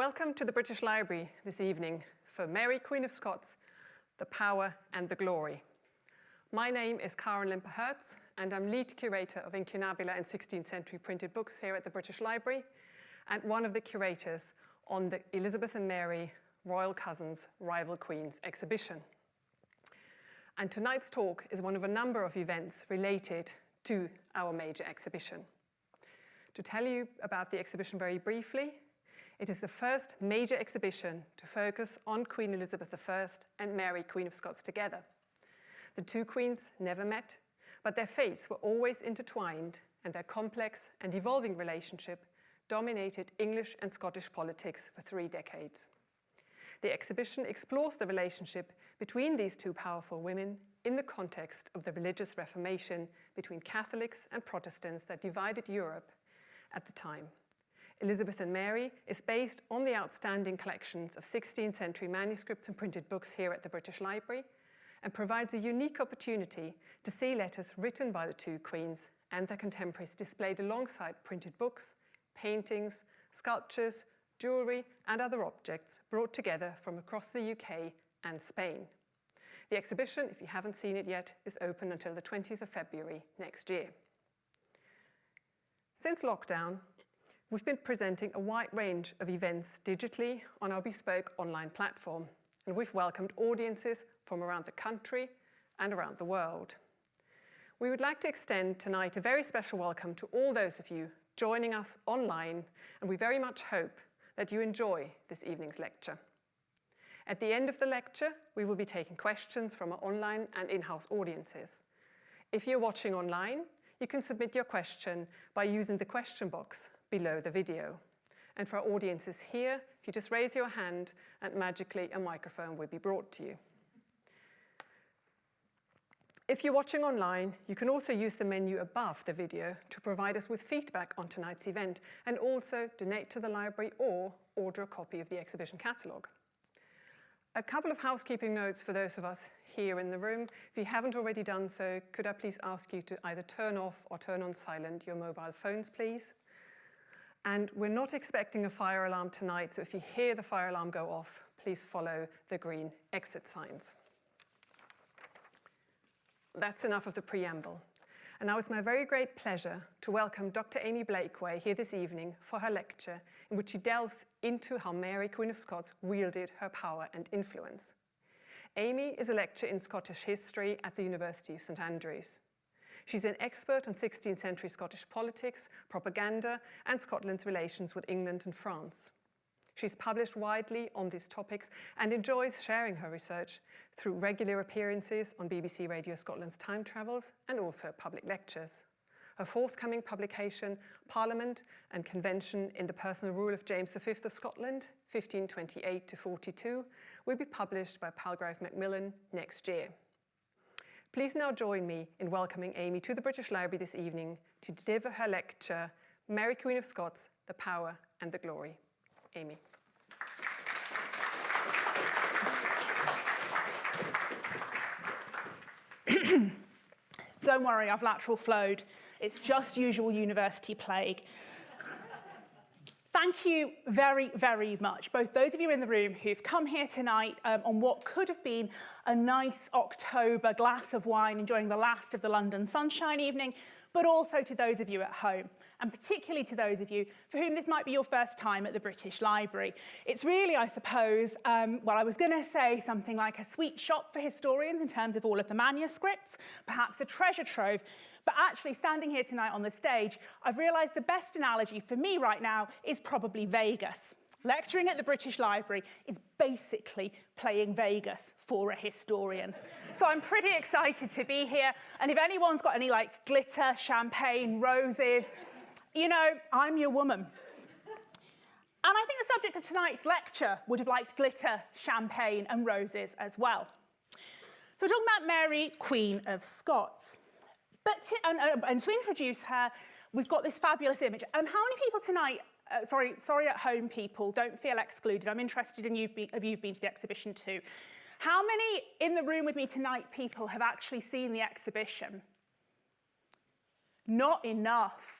Welcome to the British Library this evening for Mary, Queen of Scots, The Power and the Glory. My name is Karen Limper-Herz and I'm lead curator of incunabula and 16th century printed books here at the British Library and one of the curators on the Elizabeth and Mary Royal Cousins Rival Queens exhibition. And tonight's talk is one of a number of events related to our major exhibition. To tell you about the exhibition very briefly, it is the first major exhibition to focus on Queen Elizabeth I and Mary, Queen of Scots together. The two queens never met, but their fates were always intertwined and their complex and evolving relationship dominated English and Scottish politics for three decades. The exhibition explores the relationship between these two powerful women in the context of the religious reformation between Catholics and Protestants that divided Europe at the time. Elizabeth and Mary is based on the outstanding collections of 16th century manuscripts and printed books here at the British Library and provides a unique opportunity to see letters written by the two queens and their contemporaries displayed alongside printed books, paintings, sculptures, jewellery and other objects brought together from across the UK and Spain. The exhibition, if you haven't seen it yet, is open until the 20th of February next year. Since lockdown, We've been presenting a wide range of events digitally on our bespoke online platform, and we've welcomed audiences from around the country and around the world. We would like to extend tonight a very special welcome to all those of you joining us online, and we very much hope that you enjoy this evening's lecture. At the end of the lecture, we will be taking questions from our online and in-house audiences. If you're watching online, you can submit your question by using the question box below the video. And for our audiences here, if you just raise your hand and magically a microphone will be brought to you. If you're watching online, you can also use the menu above the video to provide us with feedback on tonight's event and also donate to the library or order a copy of the exhibition catalogue. A couple of housekeeping notes for those of us here in the room. If you haven't already done so, could I please ask you to either turn off or turn on silent your mobile phones, please? And we're not expecting a fire alarm tonight, so if you hear the fire alarm go off, please follow the green exit signs. That's enough of the preamble. And now it's my very great pleasure to welcome Dr. Amy Blakeway here this evening for her lecture in which she delves into how Mary, Queen of Scots, wielded her power and influence. Amy is a lecturer in Scottish history at the University of St Andrews. She's an expert on 16th century Scottish politics, propaganda, and Scotland's relations with England and France. She's published widely on these topics and enjoys sharing her research through regular appearances on BBC Radio Scotland's Time Travels and also public lectures. Her forthcoming publication, Parliament and Convention in the Personal Rule of James V of Scotland, 1528 to 42, will be published by Palgrave Macmillan next year. Please now join me in welcoming Amy to the British Library this evening to deliver her lecture, Mary Queen of Scots, The Power and the Glory. Amy. Don't worry, I've lateral flowed. It's just usual university plague. Thank you very, very much, both those of you in the room who've come here tonight um, on what could have been a nice October glass of wine, enjoying the last of the London sunshine evening, but also to those of you at home, and particularly to those of you for whom this might be your first time at the British Library. It's really, I suppose, um, well, I was going to say something like a sweet shop for historians in terms of all of the manuscripts, perhaps a treasure trove, but actually standing here tonight on the stage, I've realised the best analogy for me right now is probably Vegas. Lecturing at the British Library is basically playing Vegas for a historian. So I'm pretty excited to be here. And if anyone's got any like glitter, champagne, roses, you know, I'm your woman. And I think the subject of tonight's lecture would have liked glitter, champagne and roses as well. So we're talking about Mary, Queen of Scots. But to, and, uh, and to introduce her, we've got this fabulous image. Um, how many people tonight, uh, sorry, sorry at home people, don't feel excluded. I'm interested in you've been, if you've been to the exhibition too. How many in the room with me tonight people have actually seen the exhibition? Not enough.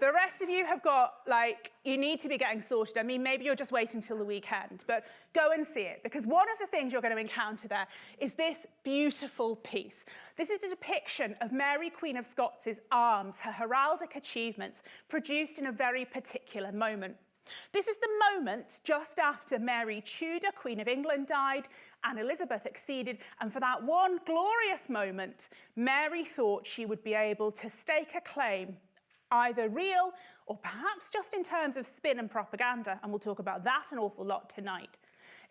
The rest of you have got, like, you need to be getting sorted. I mean, maybe you're just waiting until the weekend, but go and see it because one of the things you're going to encounter there is this beautiful piece. This is a depiction of Mary, Queen of Scots' arms, her heraldic achievements, produced in a very particular moment. This is the moment just after Mary Tudor, Queen of England, died and Elizabeth acceded. And for that one glorious moment, Mary thought she would be able to stake a claim, either real or perhaps just in terms of spin and propaganda. And we'll talk about that an awful lot tonight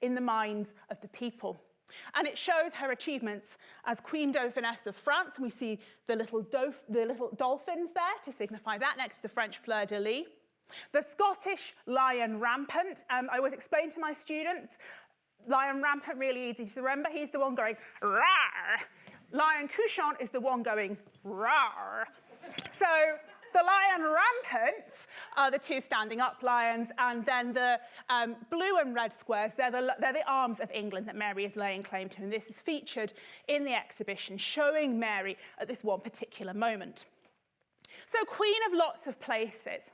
in the minds of the people. And it shows her achievements as Queen Dauphiness of France. We see the little, the little dolphins there to signify that next to the French fleur-de-lis. The Scottish lion rampant, um, I always explain to my students, lion rampant really easy to remember. He's the one going rar. Lion couchant is the one going rar. So the lion rampants are the two standing up lions, and then the um, blue and red squares, they're the, they're the arms of England that Mary is laying claim to. And this is featured in the exhibition, showing Mary at this one particular moment. So queen of lots of places.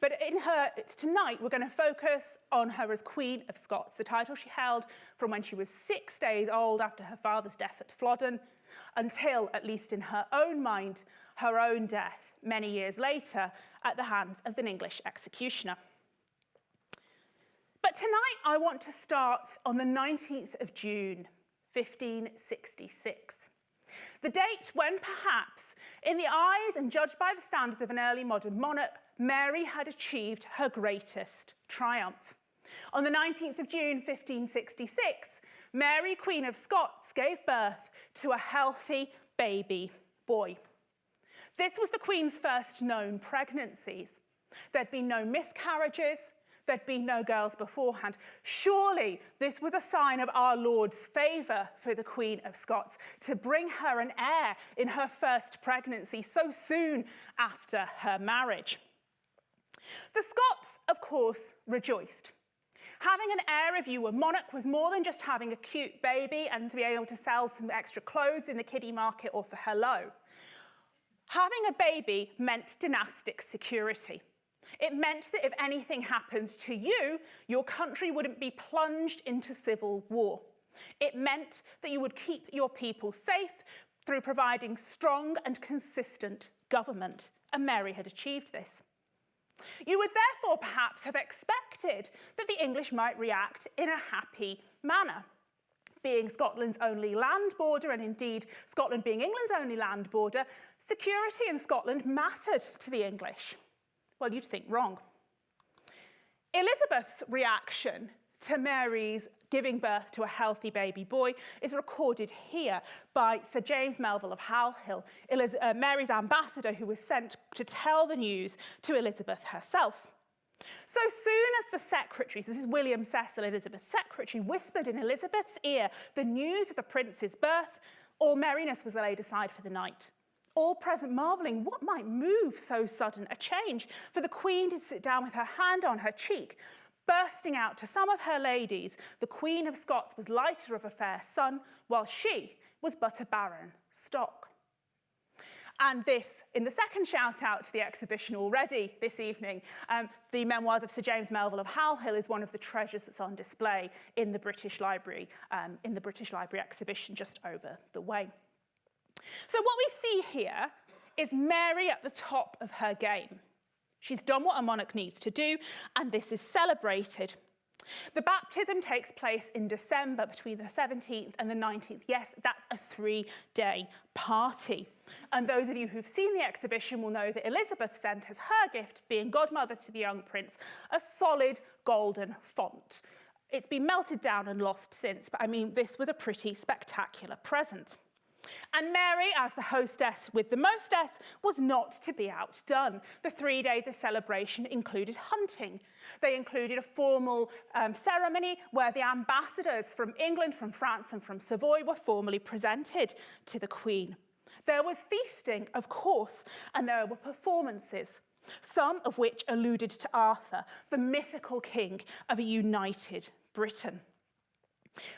But in her, tonight, we're going to focus on her as Queen of Scots, the title she held from when she was six days old after her father's death at Flodden until, at least in her own mind, her own death many years later at the hands of an English executioner. But tonight I want to start on the 19th of June, 1566. The date when perhaps, in the eyes and judged by the standards of an early modern monarch, Mary had achieved her greatest triumph. On the 19th of June 1566, Mary, Queen of Scots, gave birth to a healthy baby boy. This was the Queen's first known pregnancies. There'd been no miscarriages, there'd been no girls beforehand. Surely this was a sign of our Lord's favour for the Queen of Scots to bring her an heir in her first pregnancy so soon after her marriage. The Scots, of course, rejoiced. Having an heir if you were monarch was more than just having a cute baby and to be able to sell some extra clothes in the kiddie market or for hello. Having a baby meant dynastic security. It meant that if anything happened to you, your country wouldn't be plunged into civil war. It meant that you would keep your people safe through providing strong and consistent government, and Mary had achieved this. You would therefore perhaps have expected that the English might react in a happy manner. Being Scotland's only land border, and indeed Scotland being England's only land border, security in Scotland mattered to the English. Well, you'd think wrong. Elizabeth's reaction to Mary's giving birth to a healthy baby boy is recorded here by Sir James Melville of Halhill, Eliz uh, Mary's ambassador who was sent to tell the news to Elizabeth herself. So soon as the secretaries, this is William Cecil, Elizabeth's secretary, whispered in Elizabeth's ear the news of the prince's birth, all merriness was laid aside for the night. All present marvelling what might move so sudden a change, for the queen did sit down with her hand on her cheek, bursting out to some of her ladies, the Queen of Scots was lighter of a fair son, while she was but a barren stock. And this, in the second shout out to the exhibition already this evening, um, the memoirs of Sir James Melville of Halhill is one of the treasures that's on display in the British Library, um, in the British Library exhibition just over the way. So what we see here is Mary at the top of her game. She's done what a monarch needs to do, and this is celebrated. The baptism takes place in December between the 17th and the 19th. Yes, that's a three-day party. And those of you who've seen the exhibition will know that Elizabeth sent as her gift, being godmother to the young prince, a solid golden font. It's been melted down and lost since, but I mean, this was a pretty spectacular present. And Mary, as the hostess with the mostess, was not to be outdone. The three days of celebration included hunting. They included a formal um, ceremony where the ambassadors from England, from France and from Savoy were formally presented to the Queen. There was feasting, of course, and there were performances, some of which alluded to Arthur, the mythical king of a united Britain.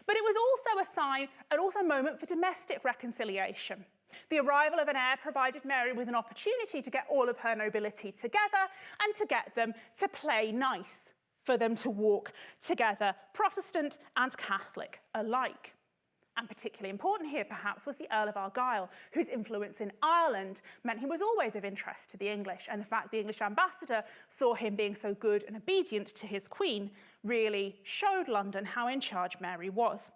But it was also a sign and also a moment for domestic reconciliation. The arrival of an heir provided Mary with an opportunity to get all of her nobility together and to get them to play nice, for them to walk together, Protestant and Catholic alike. And particularly important here, perhaps, was the Earl of Argyll, whose influence in Ireland meant he was always of interest to the English. And the fact the English ambassador saw him being so good and obedient to his queen really showed London how in charge Mary was.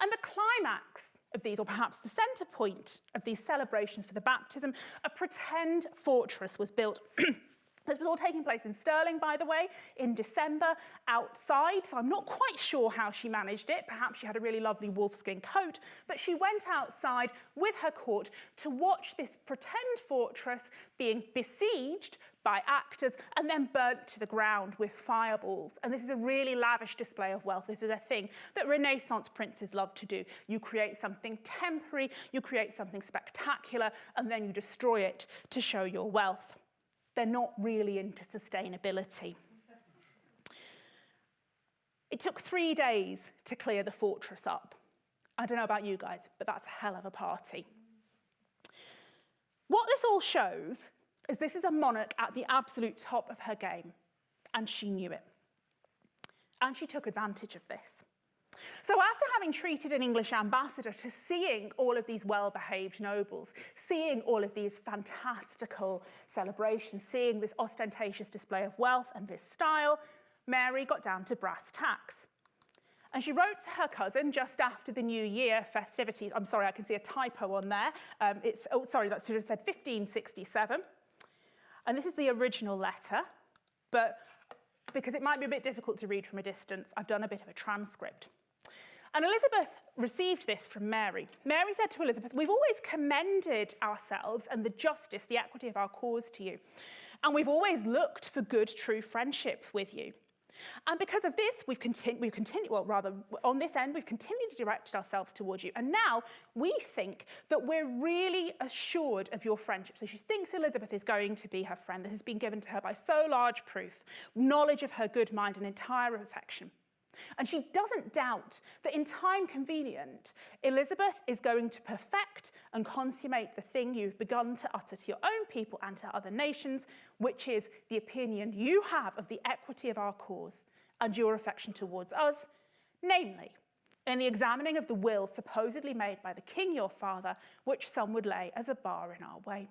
And the climax of these, or perhaps the centre point of these celebrations for the baptism, a pretend fortress was built This was all taking place in Stirling, by the way, in December, outside. So I'm not quite sure how she managed it. Perhaps she had a really lovely wolfskin coat, but she went outside with her court to watch this pretend fortress being besieged by actors and then burnt to the ground with fireballs. And this is a really lavish display of wealth. This is a thing that Renaissance princes love to do. You create something temporary, you create something spectacular, and then you destroy it to show your wealth. They're not really into sustainability. It took three days to clear the fortress up. I don't know about you guys, but that's a hell of a party. What this all shows is this is a monarch at the absolute top of her game, and she knew it. And she took advantage of this. So after having treated an English ambassador to seeing all of these well-behaved nobles, seeing all of these fantastical celebrations, seeing this ostentatious display of wealth and this style, Mary got down to brass tacks. And she wrote to her cousin just after the New Year festivities. I'm sorry, I can see a typo on there. Um, it's, oh, sorry, that should have said 1567. And this is the original letter, but because it might be a bit difficult to read from a distance, I've done a bit of a transcript. And Elizabeth received this from Mary. Mary said to Elizabeth, we've always commended ourselves and the justice, the equity of our cause to you. And we've always looked for good, true friendship with you. And because of this, we've continued, we've continued, well, rather, on this end, we've continued to direct ourselves towards you. And now we think that we're really assured of your friendship. So she thinks Elizabeth is going to be her friend. This has been given to her by so large proof, knowledge of her good mind and entire affection. And she doesn't doubt that in time convenient, Elizabeth is going to perfect and consummate the thing you've begun to utter to your own people and to other nations, which is the opinion you have of the equity of our cause and your affection towards us, namely, in the examining of the will supposedly made by the king your father, which some would lay as a bar in our way.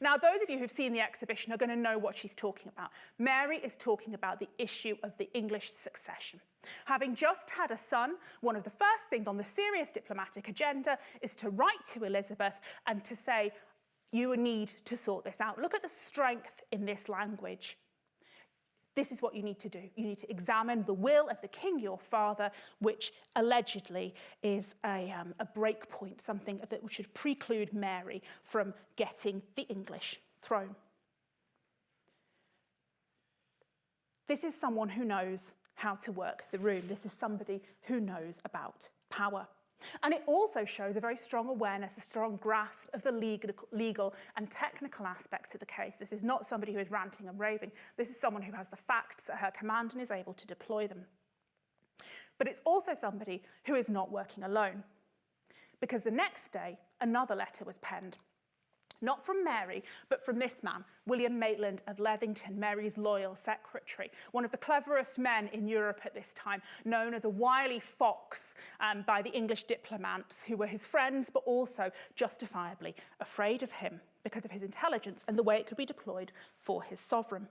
Now, those of you who've seen the exhibition are going to know what she's talking about. Mary is talking about the issue of the English succession. Having just had a son, one of the first things on the serious diplomatic agenda is to write to Elizabeth and to say, you need to sort this out. Look at the strength in this language. This is what you need to do. You need to examine the will of the king, your father, which allegedly is a, um, a break point, something that should preclude Mary from getting the English throne. This is someone who knows how to work the room. This is somebody who knows about power. And it also shows a very strong awareness, a strong grasp of the legal, legal and technical aspects of the case. This is not somebody who is ranting and raving. This is someone who has the facts at her command and is able to deploy them. But it's also somebody who is not working alone. Because the next day, another letter was penned not from Mary, but from this man, William Maitland of Lethington, Mary's loyal secretary, one of the cleverest men in Europe at this time, known as a wily fox um, by the English diplomats who were his friends, but also justifiably afraid of him because of his intelligence and the way it could be deployed for his sovereign.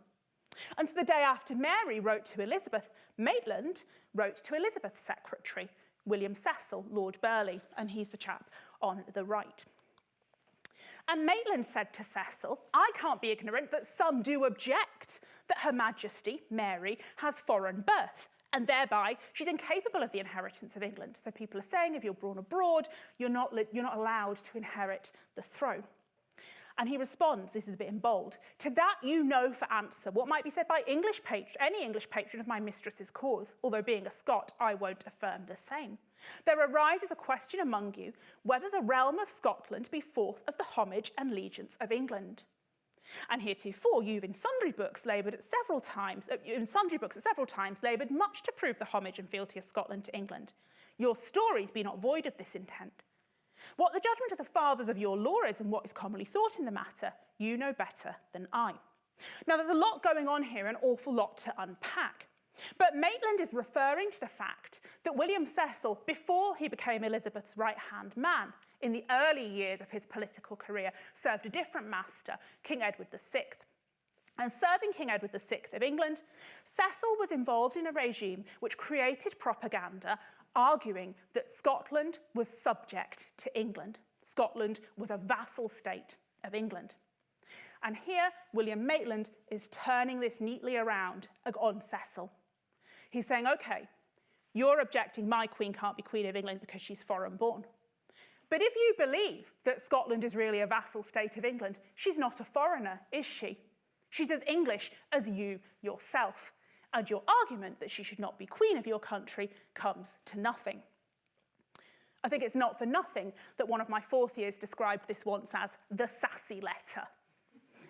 And so the day after Mary wrote to Elizabeth, Maitland wrote to Elizabeth's secretary, William Cecil, Lord Burleigh, and he's the chap on the right. And Maitland said to Cecil, I can't be ignorant that some do object that Her Majesty, Mary, has foreign birth, and thereby she's incapable of the inheritance of England. So people are saying if you're born abroad, you're not, you're not allowed to inherit the throne. And he responds, this is a bit in bold, to that you know for answer what might be said by English patron, any English patron of my mistress's cause, although being a Scot, I won't affirm the same. There arises a question among you whether the realm of Scotland be forth of the homage and allegiance of England. And heretofore, you've in sundry books laboured at several times, uh, in sundry books at several times, laboured much to prove the homage and fealty of Scotland to England. Your stories be not void of this intent. What the judgment of the fathers of your law is and what is commonly thought in the matter, you know better than I. Now, there's a lot going on here, an awful lot to unpack. But Maitland is referring to the fact that William Cecil, before he became Elizabeth's right-hand man, in the early years of his political career, served a different master, King Edward VI. And serving King Edward VI of England, Cecil was involved in a regime which created propaganda arguing that Scotland was subject to England. Scotland was a vassal state of England. And here, William Maitland is turning this neatly around on Cecil. He's saying, OK, you're objecting my queen can't be queen of England because she's foreign born. But if you believe that Scotland is really a vassal state of England, she's not a foreigner, is she? She's as English as you yourself. And your argument that she should not be queen of your country comes to nothing. I think it's not for nothing that one of my fourth years described this once as the sassy letter,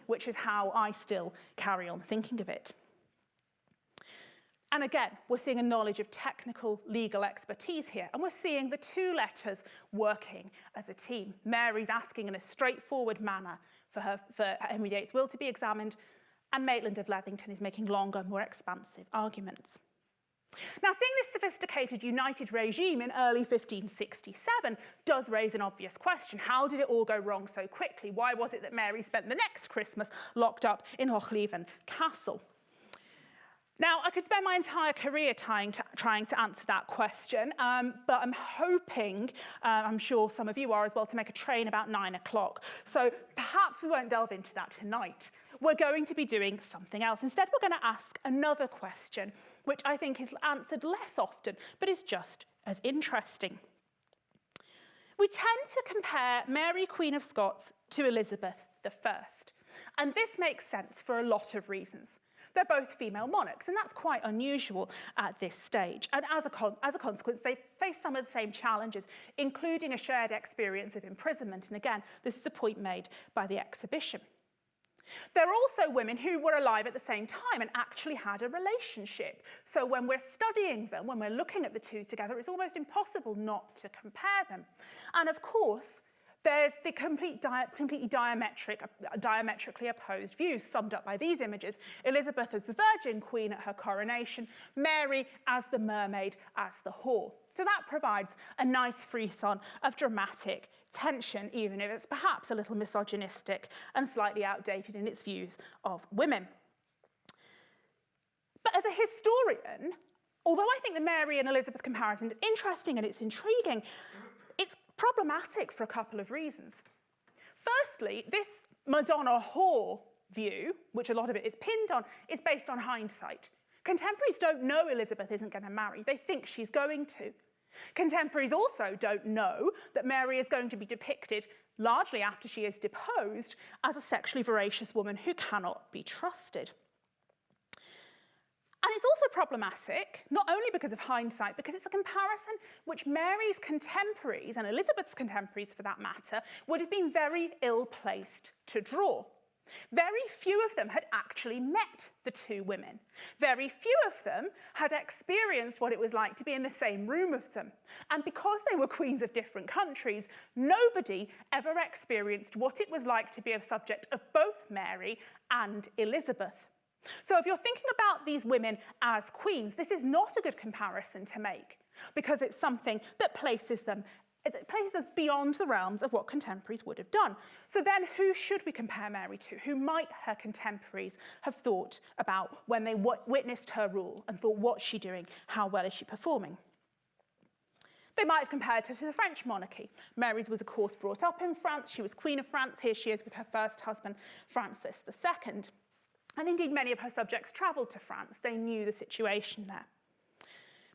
which is how I still carry on thinking of it. And again, we're seeing a knowledge of technical legal expertise here, and we're seeing the two letters working as a team. Mary's asking in a straightforward manner for, her, for Henry VIII's will to be examined, and Maitland of Lethington is making longer, more expansive arguments. Now, seeing this sophisticated united regime in early 1567 does raise an obvious question. How did it all go wrong so quickly? Why was it that Mary spent the next Christmas locked up in Lochleven Castle? Now, I could spend my entire career trying to, trying to answer that question, um, but I'm hoping, uh, I'm sure some of you are as well, to make a train about nine o'clock. So perhaps we won't delve into that tonight. We're going to be doing something else. Instead, we're going to ask another question, which I think is answered less often, but is just as interesting. We tend to compare Mary, Queen of Scots, to Elizabeth I. And this makes sense for a lot of reasons. They're both female monarchs, and that's quite unusual at this stage. And as a, as a consequence, they face some of the same challenges, including a shared experience of imprisonment. And again, this is a point made by the exhibition. There are also women who were alive at the same time and actually had a relationship. So when we're studying them, when we're looking at the two together, it's almost impossible not to compare them. And of course, there's the complete di completely diametric, diametrically opposed views summed up by these images. Elizabeth as the Virgin Queen at her coronation, Mary as the mermaid, as the whore. So that provides a nice frisson of dramatic tension, even if it's perhaps a little misogynistic and slightly outdated in its views of women. But as a historian, although I think the Mary and Elizabeth comparison is interesting and it's intriguing, it's problematic for a couple of reasons. Firstly, this Madonna whore view, which a lot of it is pinned on, is based on hindsight. Contemporaries don't know Elizabeth isn't going to marry. They think she's going to. Contemporaries also don't know that Mary is going to be depicted, largely after she is deposed, as a sexually voracious woman who cannot be trusted. And it's also problematic, not only because of hindsight, because it's a comparison which Mary's contemporaries, and Elizabeth's contemporaries for that matter, would have been very ill-placed to draw. Very few of them had actually met the two women. Very few of them had experienced what it was like to be in the same room with them. And because they were queens of different countries, nobody ever experienced what it was like to be a subject of both Mary and Elizabeth. So if you're thinking about these women as queens, this is not a good comparison to make because it's something that places them it places us beyond the realms of what contemporaries would have done. So then who should we compare Mary to? Who might her contemporaries have thought about when they witnessed her rule and thought, what's she doing? How well is she performing? They might have compared her to the French monarchy. Mary's was, of course, brought up in France. She was Queen of France. Here she is with her first husband, Francis II. And indeed, many of her subjects travelled to France. They knew the situation there.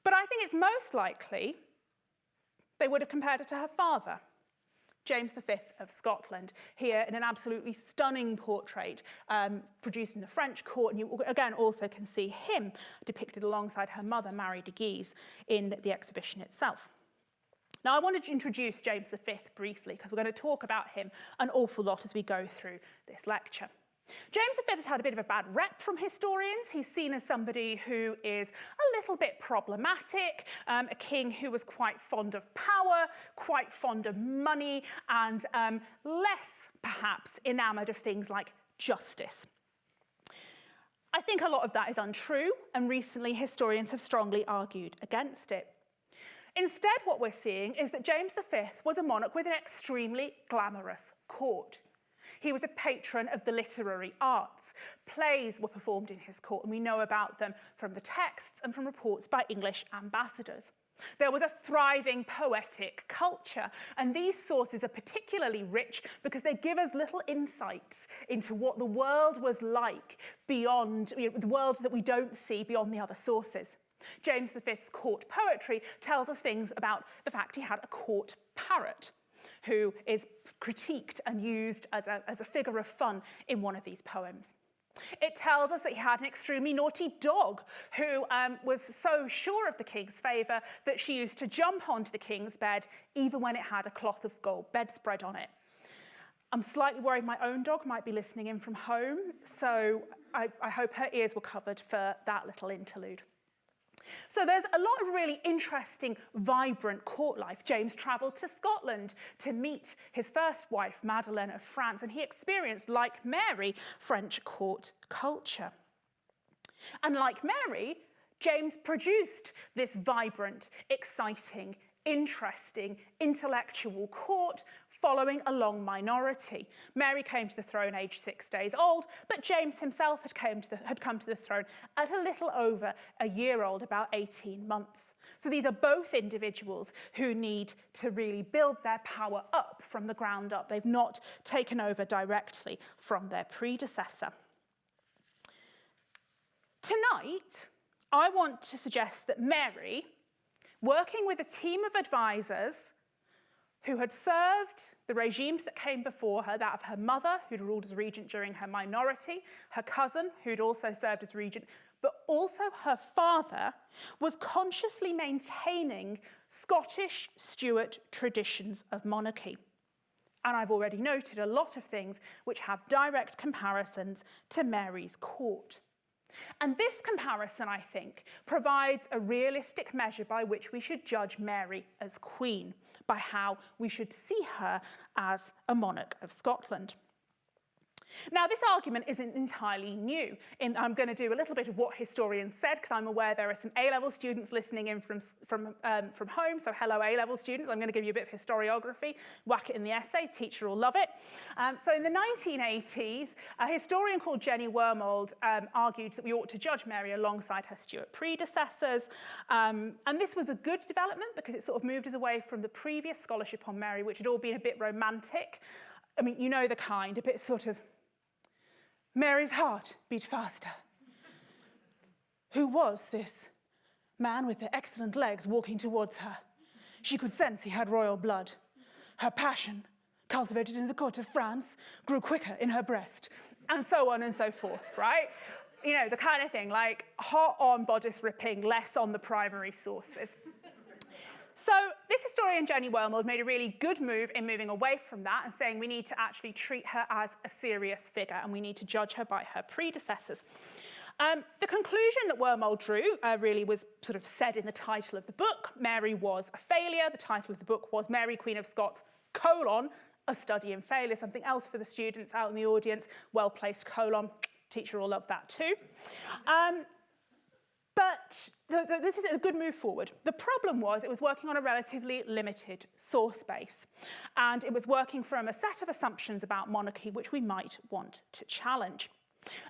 But I think it's most likely they would have compared her to her father, James V of Scotland, here in an absolutely stunning portrait um, produced in the French court. And you again also can see him depicted alongside her mother, Marie de Guise, in the exhibition itself. Now, I wanted to introduce James V briefly because we're going to talk about him an awful lot as we go through this lecture. James V has had a bit of a bad rep from historians. He's seen as somebody who is a little bit problematic, um, a king who was quite fond of power, quite fond of money, and um, less, perhaps, enamoured of things like justice. I think a lot of that is untrue, and recently historians have strongly argued against it. Instead, what we're seeing is that James V was a monarch with an extremely glamorous court. He was a patron of the literary arts. Plays were performed in his court, and we know about them from the texts and from reports by English ambassadors. There was a thriving poetic culture, and these sources are particularly rich because they give us little insights into what the world was like beyond you know, the world that we don't see beyond the other sources. James V's court poetry tells us things about the fact he had a court parrot who is critiqued and used as a, as a figure of fun in one of these poems. It tells us that he had an extremely naughty dog who um, was so sure of the king's favour that she used to jump onto the king's bed even when it had a cloth of gold bedspread on it. I'm slightly worried my own dog might be listening in from home, so I, I hope her ears were covered for that little interlude. So there's a lot of really interesting, vibrant court life. James travelled to Scotland to meet his first wife, Madeleine of France, and he experienced, like Mary, French court culture. And like Mary, James produced this vibrant, exciting, interesting, intellectual court following a long minority. Mary came to the throne aged six days old, but James himself had, came to the, had come to the throne at a little over a year old, about 18 months. So these are both individuals who need to really build their power up from the ground up. They've not taken over directly from their predecessor. Tonight, I want to suggest that Mary, working with a team of advisors, who had served the regimes that came before her, that of her mother, who'd ruled as regent during her minority, her cousin, who'd also served as regent, but also her father, was consciously maintaining Scottish Stuart traditions of monarchy. And I've already noted a lot of things which have direct comparisons to Mary's court. And this comparison, I think, provides a realistic measure by which we should judge Mary as queen, by how we should see her as a monarch of Scotland. Now, this argument isn't entirely new. In, I'm going to do a little bit of what historians said, because I'm aware there are some A-level students listening in from, from, um, from home. So hello, A-level students. I'm going to give you a bit of historiography, whack it in the essay. Teacher will love it. Um, so in the 1980s, a historian called Jenny Wormald um, argued that we ought to judge Mary alongside her Stuart predecessors. Um, and this was a good development because it sort of moved us away from the previous scholarship on Mary, which had all been a bit romantic. I mean, you know the kind, a bit sort of Mary's heart beat faster. Who was this man with the excellent legs walking towards her? She could sense he had royal blood. Her passion, cultivated in the court of France, grew quicker in her breast, and so on and so forth, right? You know, the kind of thing, like hot on bodice ripping, less on the primary sources. So this historian, Jenny Wormald, made a really good move in moving away from that and saying we need to actually treat her as a serious figure and we need to judge her by her predecessors. Um, the conclusion that Wormald drew uh, really was sort of said in the title of the book. Mary was a failure. The title of the book was Mary, Queen of Scots, colon, a study in failure. Something else for the students out in the audience. Well-placed colon. Teacher will love that too. Um, but this is a good move forward. The problem was it was working on a relatively limited source base, and it was working from a set of assumptions about monarchy which we might want to challenge.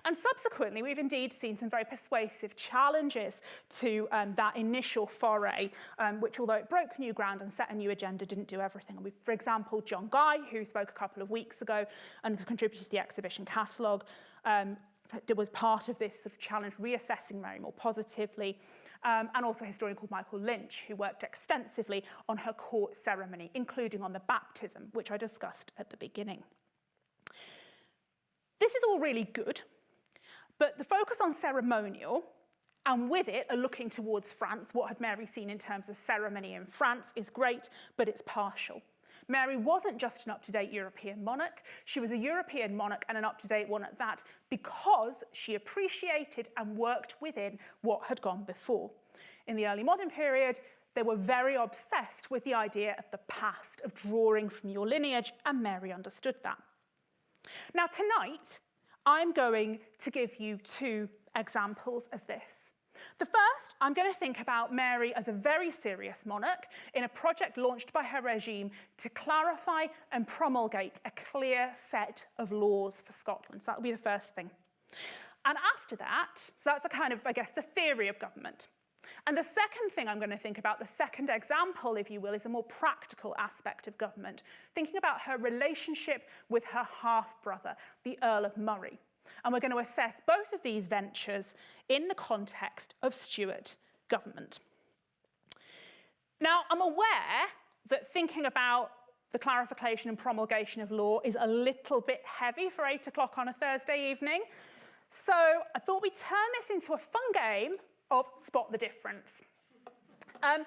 And subsequently, we've indeed seen some very persuasive challenges to um, that initial foray, um, which although it broke new ground and set a new agenda, didn't do everything. For example, John Guy, who spoke a couple of weeks ago and contributed to the exhibition catalogue, um, was part of this sort of challenge, reassessing Mary more positively, um, and also a historian called Michael Lynch, who worked extensively on her court ceremony, including on the baptism, which I discussed at the beginning. This is all really good, but the focus on ceremonial and with it a looking towards France, what had Mary seen in terms of ceremony in France is great, but it's partial. Mary wasn't just an up-to-date European monarch, she was a European monarch and an up-to-date one at that because she appreciated and worked within what had gone before. In the early modern period, they were very obsessed with the idea of the past, of drawing from your lineage, and Mary understood that. Now tonight, I'm going to give you two examples of this. The first, I'm going to think about Mary as a very serious monarch in a project launched by her regime to clarify and promulgate a clear set of laws for Scotland. So that'll be the first thing. And after that, so that's a kind of, I guess, the theory of government. And the second thing I'm going to think about, the second example, if you will, is a more practical aspect of government, thinking about her relationship with her half-brother, the Earl of Moray. And we're going to assess both of these ventures in the context of Stuart government. Now, I'm aware that thinking about the clarification and promulgation of law is a little bit heavy for eight o'clock on a Thursday evening. So I thought we'd turn this into a fun game of spot the difference. Um,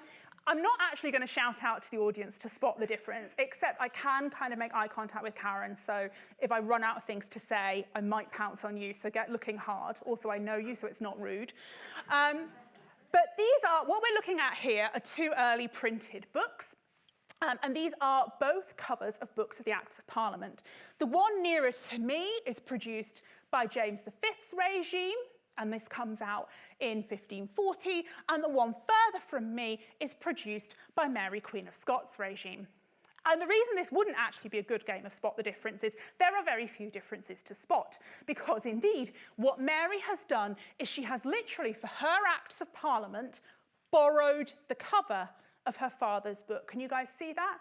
I'm not actually going to shout out to the audience to spot the difference, except I can kind of make eye contact with Karen. So if I run out of things to say, I might pounce on you. So get looking hard. Also, I know you, so it's not rude. Um, but these are, what we're looking at here are two early printed books. Um, and these are both covers of books of the Acts of Parliament. The one nearer to me is produced by James V's regime, and this comes out in 1540, and the one further from me is produced by Mary Queen of Scots regime. And the reason this wouldn't actually be a good game of spot the difference is there are very few differences to spot because indeed what Mary has done is she has literally for her acts of parliament borrowed the cover of her father's book. Can you guys see that?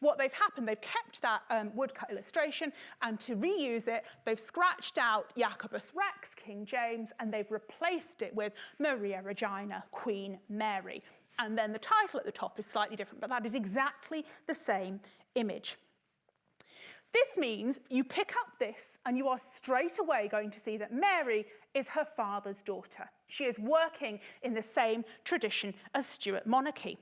What they've happened, they've kept that um, woodcut illustration and to reuse it, they've scratched out Jacobus Rex, King James, and they've replaced it with Maria Regina, Queen Mary. And then the title at the top is slightly different, but that is exactly the same image. This means you pick up this and you are straight away going to see that Mary is her father's daughter. She is working in the same tradition as Stuart monarchy.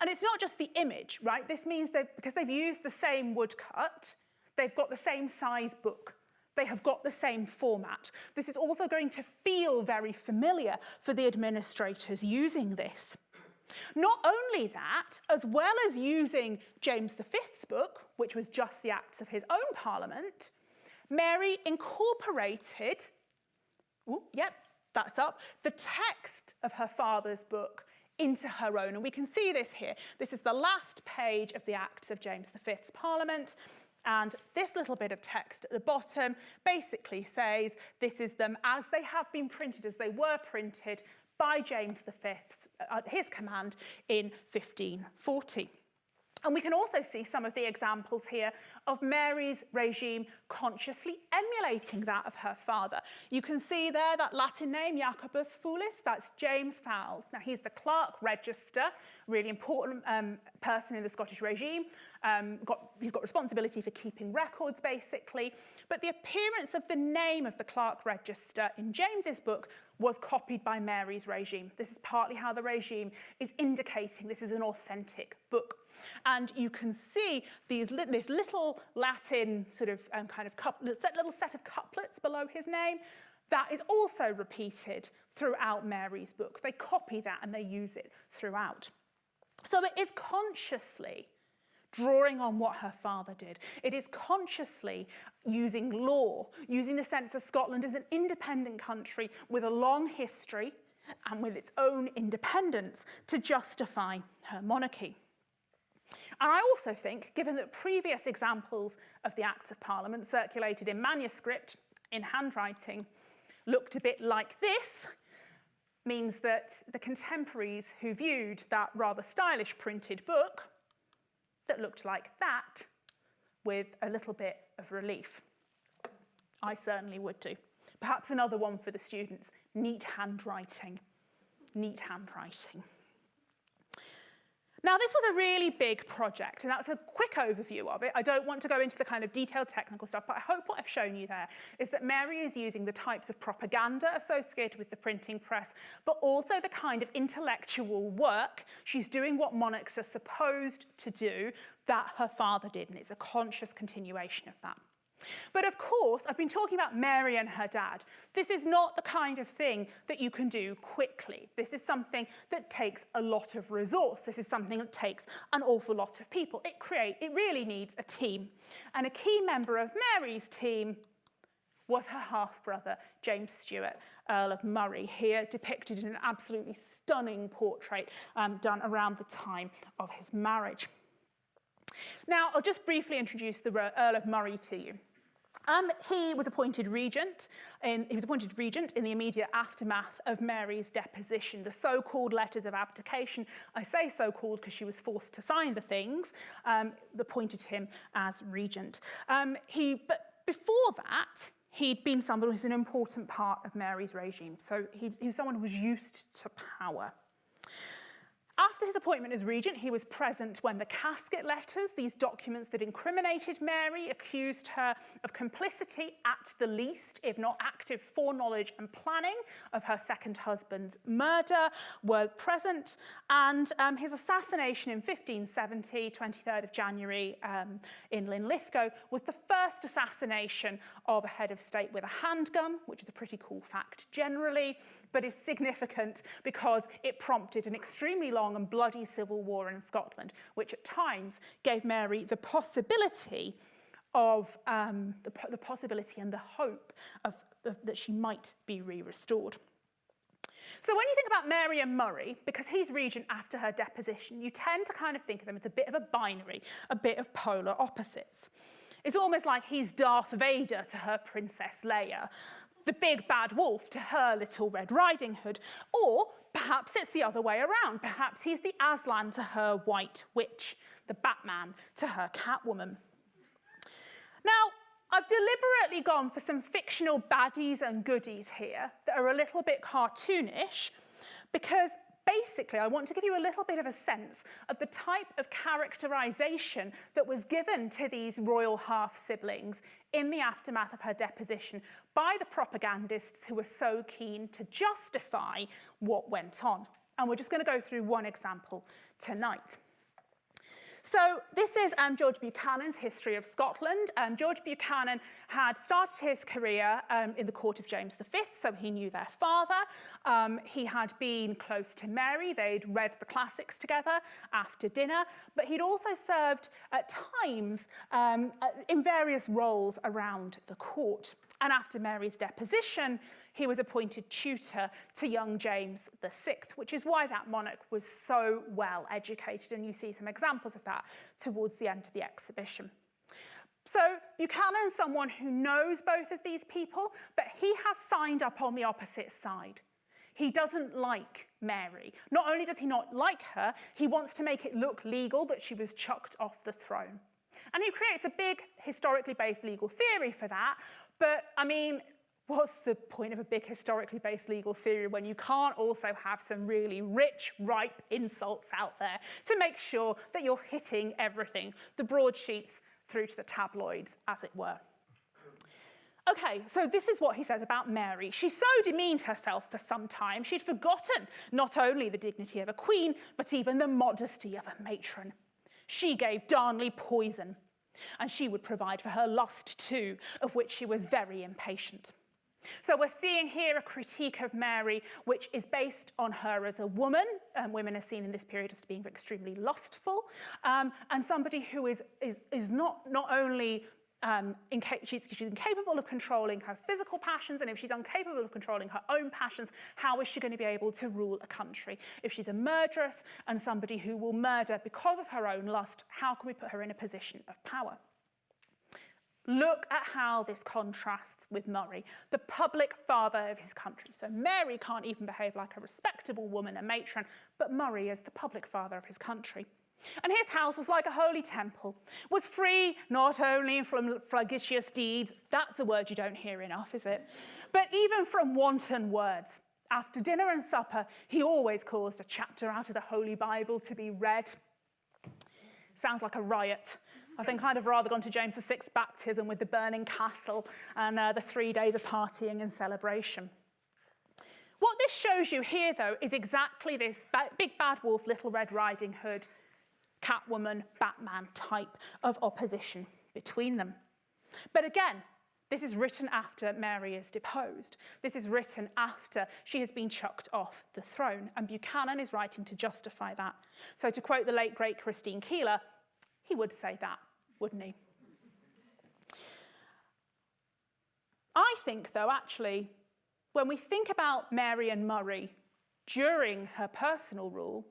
And it's not just the image, right? This means that because they've used the same woodcut, they've got the same size book. They have got the same format. This is also going to feel very familiar for the administrators using this. Not only that, as well as using James V's book, which was just the acts of his own parliament, Mary incorporated, ooh, yep, that's up, the text of her father's book into her own. And we can see this here. This is the last page of the Acts of James V's Parliament. And this little bit of text at the bottom basically says this is them as they have been printed, as they were printed by James V at uh, his command in 1540. And we can also see some of the examples here of Mary's regime consciously emulating that of her father. You can see there that Latin name, Jacobus Foulis, that's James Foulis. Now, he's the clerk register, really important um, person in the Scottish regime. Um, got, he's got responsibility for keeping records, basically. But the appearance of the name of the clerk register in James's book was copied by Mary's regime. This is partly how the regime is indicating this is an authentic book. And you can see these this little Latin sort of um, kind of little set of couplets below his name. That is also repeated throughout Mary's book. They copy that and they use it throughout. So it is consciously drawing on what her father did. It is consciously using law, using the sense of Scotland as an independent country with a long history and with its own independence to justify her monarchy. And I also think, given that previous examples of the Acts of Parliament circulated in manuscript, in handwriting, looked a bit like this, means that the contemporaries who viewed that rather stylish printed book that looked like that with a little bit of relief. I certainly would do. Perhaps another one for the students, neat handwriting, neat handwriting. Now, this was a really big project, and that's a quick overview of it. I don't want to go into the kind of detailed technical stuff, but I hope what I've shown you there is that Mary is using the types of propaganda associated with the printing press, but also the kind of intellectual work. She's doing what monarchs are supposed to do that her father did, and it's a conscious continuation of that. But of course, I've been talking about Mary and her dad. This is not the kind of thing that you can do quickly. This is something that takes a lot of resource. This is something that takes an awful lot of people. It create it really needs a team. And a key member of Mary's team was her half-brother, James Stewart, Earl of Moray, here depicted in an absolutely stunning portrait um, done around the time of his marriage. Now, I'll just briefly introduce the Earl of Moray to you. Um, he was appointed regent. In, he was appointed regent in the immediate aftermath of Mary's deposition, the so-called letters of abdication. I say so-called because she was forced to sign the things. Um, appointed him as regent. Um, he, but before that, he'd been someone who was an important part of Mary's regime. So he, he was someone who was used to power. After his appointment as regent, he was present when the casket letters, these documents that incriminated Mary, accused her of complicity at the least, if not active foreknowledge and planning of her second husband's murder, were present. And um, his assassination in 1570, 23rd of January um, in Linlithgow, was the first assassination of a head of state with a handgun, which is a pretty cool fact generally but is significant because it prompted an extremely long and bloody civil war in Scotland, which at times gave Mary the possibility of um, the, the possibility and the hope of, of that she might be re-restored. So when you think about Mary and Moray, because he's regent after her deposition, you tend to kind of think of them as a bit of a binary, a bit of polar opposites. It's almost like he's Darth Vader to her Princess Leia, the big bad wolf to her little Red Riding Hood. Or perhaps it's the other way around. Perhaps he's the Aslan to her White Witch, the Batman to her Catwoman. Now, I've deliberately gone for some fictional baddies and goodies here that are a little bit cartoonish because basically, I want to give you a little bit of a sense of the type of characterization that was given to these royal half-siblings in the aftermath of her deposition by the propagandists who were so keen to justify what went on. And we're just going to go through one example tonight. So this is um, George Buchanan's History of Scotland. Um, George Buchanan had started his career um, in the court of James V, so he knew their father. Um, he had been close to Mary. They'd read the classics together after dinner, but he'd also served at times um, in various roles around the court. And after Mary's deposition, he was appointed tutor to young James VI, which is why that monarch was so well educated. And you see some examples of that towards the end of the exhibition. So Buchanan's someone who knows both of these people, but he has signed up on the opposite side. He doesn't like Mary. Not only does he not like her, he wants to make it look legal that she was chucked off the throne. And he creates a big historically based legal theory for that, but I mean, what's the point of a big historically based legal theory when you can't also have some really rich, ripe insults out there to make sure that you're hitting everything, the broadsheets through to the tabloids, as it were. Okay, so this is what he says about Mary. She so demeaned herself for some time, she'd forgotten not only the dignity of a queen, but even the modesty of a matron. She gave Darnley poison, and she would provide for her lust too, of which she was very impatient. So we're seeing here a critique of Mary, which is based on her as a woman. Um, women are seen in this period as being extremely lustful, um, and somebody who is, is, is not, not only um, she's, she's incapable of controlling her physical passions, and if she's incapable of controlling her own passions, how is she going to be able to rule a country? If she's a murderess and somebody who will murder because of her own lust, how can we put her in a position of power? Look at how this contrasts with Moray, the public father of his country. So Mary can't even behave like a respectable woman, a matron, but Moray is the public father of his country. And his house was like a holy temple, was free not only from flagitious deeds, that's a word you don't hear enough, is it? But even from wanton words. After dinner and supper, he always caused a chapter out of the Holy Bible to be read. Sounds like a riot. I think I'd have rather gone to James VI's baptism with the burning castle and uh, the three days of partying and celebration. What this shows you here, though, is exactly this big bad wolf, Little Red Riding Hood, Catwoman, Batman type of opposition between them. But again, this is written after Mary is deposed. This is written after she has been chucked off the throne, and Buchanan is writing to justify that. So to quote the late, great Christine Keeler, he would say that, wouldn't he? I think, though, actually, when we think about Mary and Moray during her personal rule,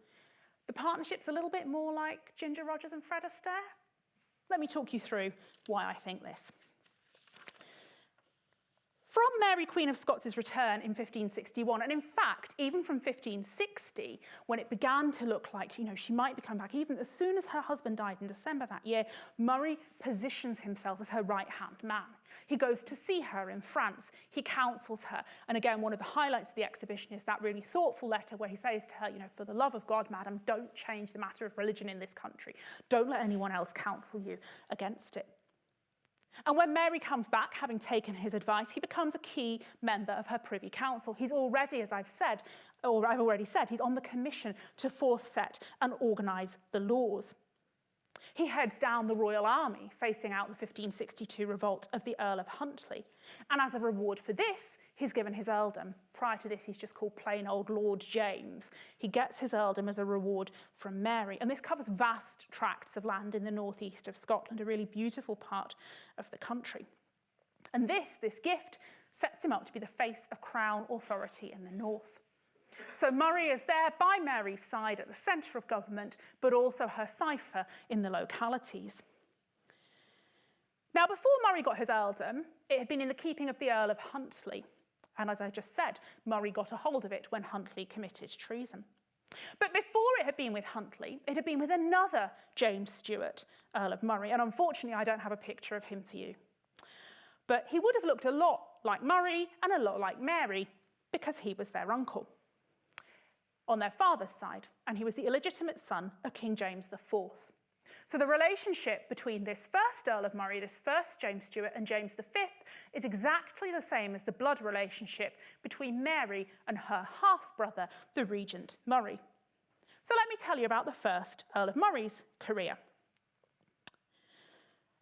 the partnership's a little bit more like Ginger Rogers and Fred Astaire. Let me talk you through why I think this. From Mary Queen of Scots' return in 1561, and in fact, even from 1560, when it began to look like, you know, she might be coming back, even as soon as her husband died in December that year, Moray positions himself as her right-hand man. He goes to see her in France, he counsels her, and again, one of the highlights of the exhibition is that really thoughtful letter where he says to her, you know, for the love of God, madam, don't change the matter of religion in this country. Don't let anyone else counsel you against it. And when Mary comes back, having taken his advice, he becomes a key member of her Privy Council. He's already, as I've said, or I've already said, he's on the commission to forth set and organise the laws. He heads down the Royal Army, facing out the 1562 revolt of the Earl of Huntly. And as a reward for this, he's given his earldom. Prior to this, he's just called plain old Lord James. He gets his earldom as a reward from Mary. And this covers vast tracts of land in the northeast of Scotland, a really beautiful part of the country. And this, this gift, sets him up to be the face of crown authority in the north. So Moray is there by Mary's side at the centre of government, but also her cipher in the localities. Now, before Moray got his earldom, it had been in the keeping of the Earl of Huntly. And as I just said, Moray got a hold of it when Huntly committed treason. But before it had been with Huntly, it had been with another James Stuart, Earl of Moray. And unfortunately, I don't have a picture of him for you. But he would have looked a lot like Moray and a lot like Mary because he was their uncle on their father's side, and he was the illegitimate son of King James IV. So the relationship between this first Earl of Moray, this first James Stuart, and James V is exactly the same as the blood relationship between Mary and her half-brother, the Regent Moray. So let me tell you about the first Earl of Moray's career.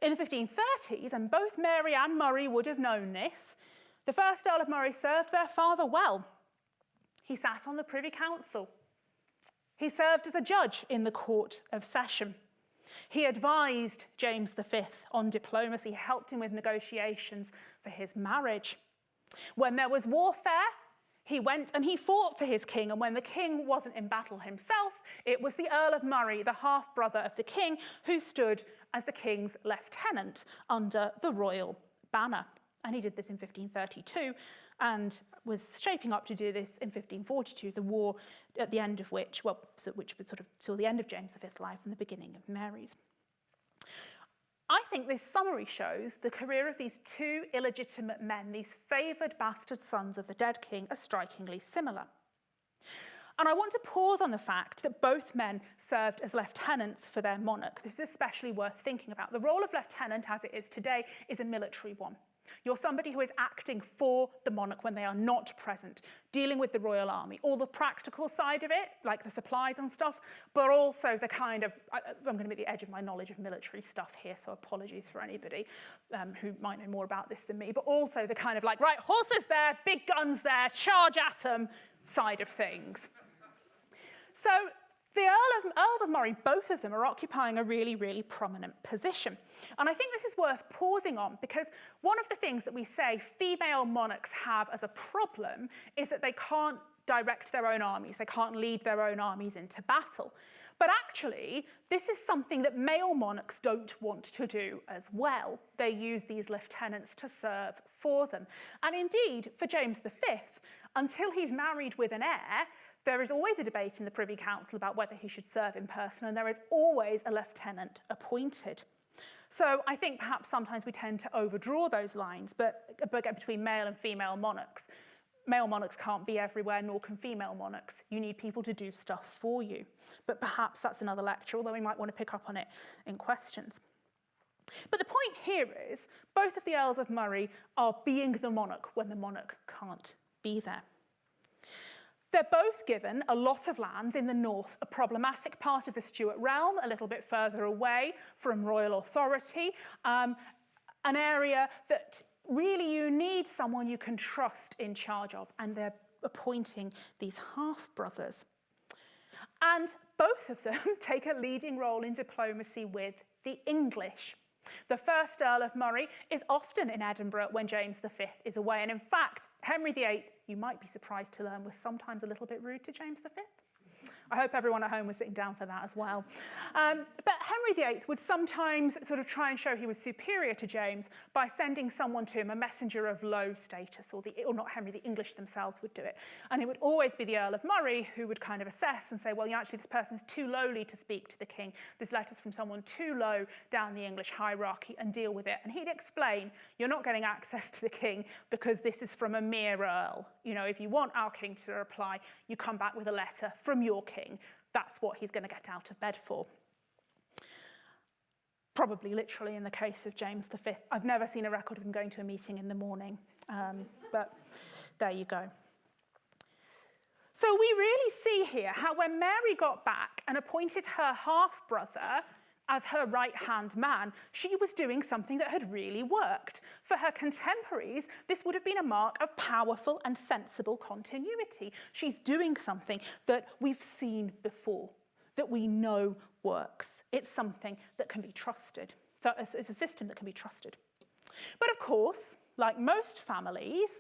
In the 1530s, and both Mary and Moray would have known this, the first Earl of Murray served their father well he sat on the Privy Council. He served as a judge in the Court of Session. He advised James V on diplomacy, helped him with negotiations for his marriage. When there was warfare, he went and he fought for his king, and when the king wasn't in battle himself, it was the Earl of Moray, the half-brother of the king, who stood as the king's lieutenant under the royal banner. And he did this in 1532, and was shaping up to do this in 1542, the war at the end of which, well, so, which was sort of till the end of James V's life and the beginning of Mary's. I think this summary shows the career of these two illegitimate men, these favoured bastard sons of the dead king, are strikingly similar. And I want to pause on the fact that both men served as lieutenants for their monarch. This is especially worth thinking about. The role of lieutenant, as it is today, is a military one. You're somebody who is acting for the monarch when they are not present, dealing with the royal army, all the practical side of it, like the supplies and stuff, but also the kind of, I, am going to be at the edge of my knowledge of military stuff here, so apologies for anybody um, who might know more about this than me, but also the kind of like, right, horses there, big guns there, charge at them side of things. So the Earl of, Earls of Moray, both of them are occupying a really, really prominent position. And I think this is worth pausing on because one of the things that we say female monarchs have as a problem is that they can't direct their own armies, they can't lead their own armies into battle. But actually, this is something that male monarchs don't want to do as well. They use these lieutenants to serve for them. And indeed, for James V, until he's married with an heir, there is always a debate in the Privy Council about whether he should serve in person, and there is always a lieutenant appointed. So I think perhaps sometimes we tend to overdraw those lines, but, but between male and female monarchs. male monarchs can't be everywhere, nor can female monarchs. You need people to do stuff for you. But perhaps that's another lecture, although we might want to pick up on it in questions. But the point here is both of the Earls of Moray are being the monarch when the monarch can't be there. They're both given a lot of lands in the north, a problematic part of the Stuart realm, a little bit further away from royal authority, um, an area that really you need someone you can trust in charge of, and they're appointing these half-brothers. And both of them take a leading role in diplomacy with the English. The first Earl of Moray is often in Edinburgh when James V is away. And in fact, Henry VIII, you might be surprised to learn, was sometimes a little bit rude to James V. I hope everyone at home was sitting down for that as well. Um, but Henry VIII would sometimes sort of try and show he was superior to James by sending someone to him, a messenger of low status, or, the, or not Henry, the English themselves would do it. And it would always be the Earl of Moray who would kind of assess and say, well, actually, this person's too lowly to speak to the king. This letter's from someone too low down the English hierarchy and deal with it. And he'd explain, you're not getting access to the king because this is from a mere earl. You know, if you want our king to reply, you come back with a letter from your king that's what he's going to get out of bed for. Probably literally in the case of James V. I've never seen a record of him going to a meeting in the morning, um, but there you go. So we really see here how when Mary got back and appointed her half-brother as her right-hand man, she was doing something that had really worked. For her contemporaries, this would have been a mark of powerful and sensible continuity. She's doing something that we've seen before, that we know works. It's something that can be trusted. So it's a system that can be trusted. But of course, like most families,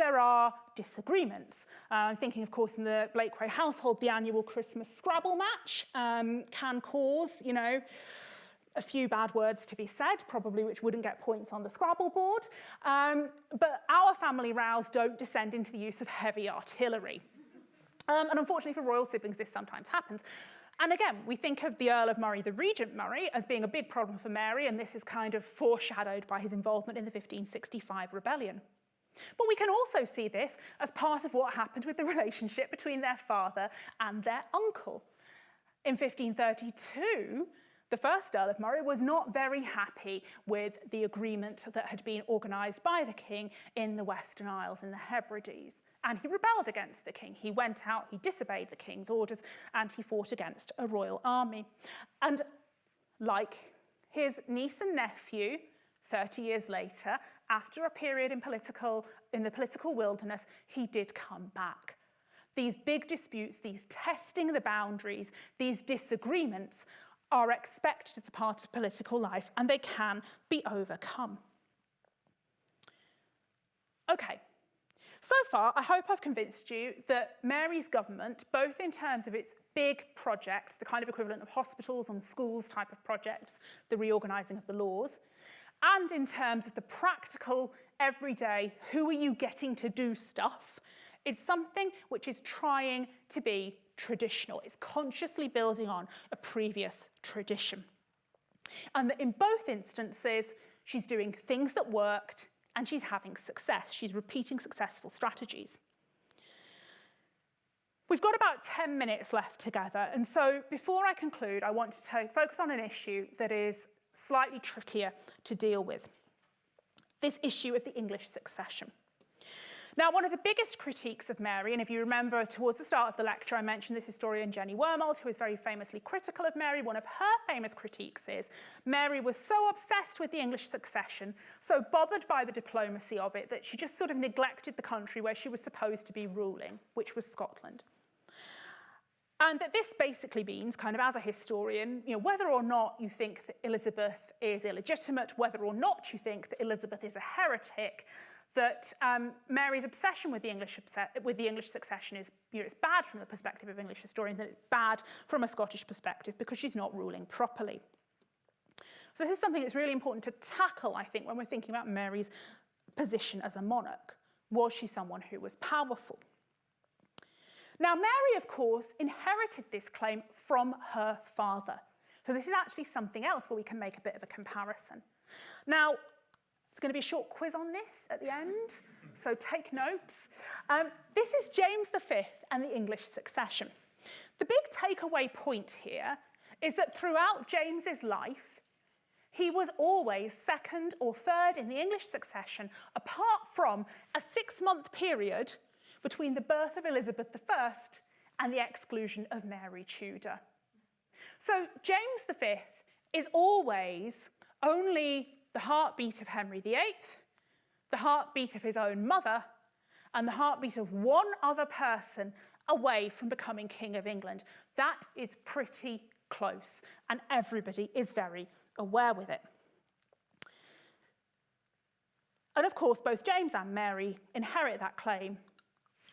there are disagreements. Uh, I'm thinking, of course, in the Blakeway household, the annual Christmas Scrabble match um, can cause, you know, a few bad words to be said, probably which wouldn't get points on the Scrabble board. Um, but our family rows don't descend into the use of heavy artillery. Um, and unfortunately for royal siblings, this sometimes happens. And again, we think of the Earl of Moray, the Regent Moray, as being a big problem for Mary, and this is kind of foreshadowed by his involvement in the 1565 rebellion. But we can also see this as part of what happened with the relationship between their father and their uncle. In 1532, the first Earl of Moray was not very happy with the agreement that had been organised by the king in the Western Isles, in the Hebrides, and he rebelled against the king. He went out, he disobeyed the king's orders, and he fought against a royal army. And like his niece and nephew, 30 years later, after a period in, political, in the political wilderness, he did come back. These big disputes, these testing the boundaries, these disagreements are expected as a part of political life and they can be overcome. Okay, so far I hope I've convinced you that Mary's government, both in terms of its big projects, the kind of equivalent of hospitals and schools type of projects, the reorganising of the laws, and in terms of the practical, everyday, who are you getting to do stuff, it's something which is trying to be traditional. It's consciously building on a previous tradition. And in both instances, she's doing things that worked and she's having success. She's repeating successful strategies. We've got about 10 minutes left together. And so before I conclude, I want to focus on an issue that is slightly trickier to deal with. This issue of the English succession. Now, one of the biggest critiques of Mary, and if you remember towards the start of the lecture, I mentioned this historian Jenny Wormald, who is very famously critical of Mary. One of her famous critiques is Mary was so obsessed with the English succession, so bothered by the diplomacy of it, that she just sort of neglected the country where she was supposed to be ruling, which was Scotland. And that this basically means, kind of as a historian, you know, whether or not you think that Elizabeth is illegitimate, whether or not you think that Elizabeth is a heretic, that um, Mary's obsession with the English with the English succession is, you know, it's bad from the perspective of English historians, and it's bad from a Scottish perspective because she's not ruling properly. So this is something that's really important to tackle, I think, when we're thinking about Mary's position as a monarch. Was she someone who was powerful? Now, Mary, of course, inherited this claim from her father. So this is actually something else where we can make a bit of a comparison. Now, There's going to be a short quiz on this at the end, so take notes. Um, this is James V and the English succession. The big takeaway point here is that throughout James's life, he was always second or third in the English succession, apart from a six-month period between the birth of Elizabeth I and the exclusion of Mary Tudor. So James V is always only the heartbeat of Henry VIII, the heartbeat of his own mother, and the heartbeat of one other person away from becoming King of England. That is pretty close, and everybody is very aware with it. And of course, both James and Mary inherit that claim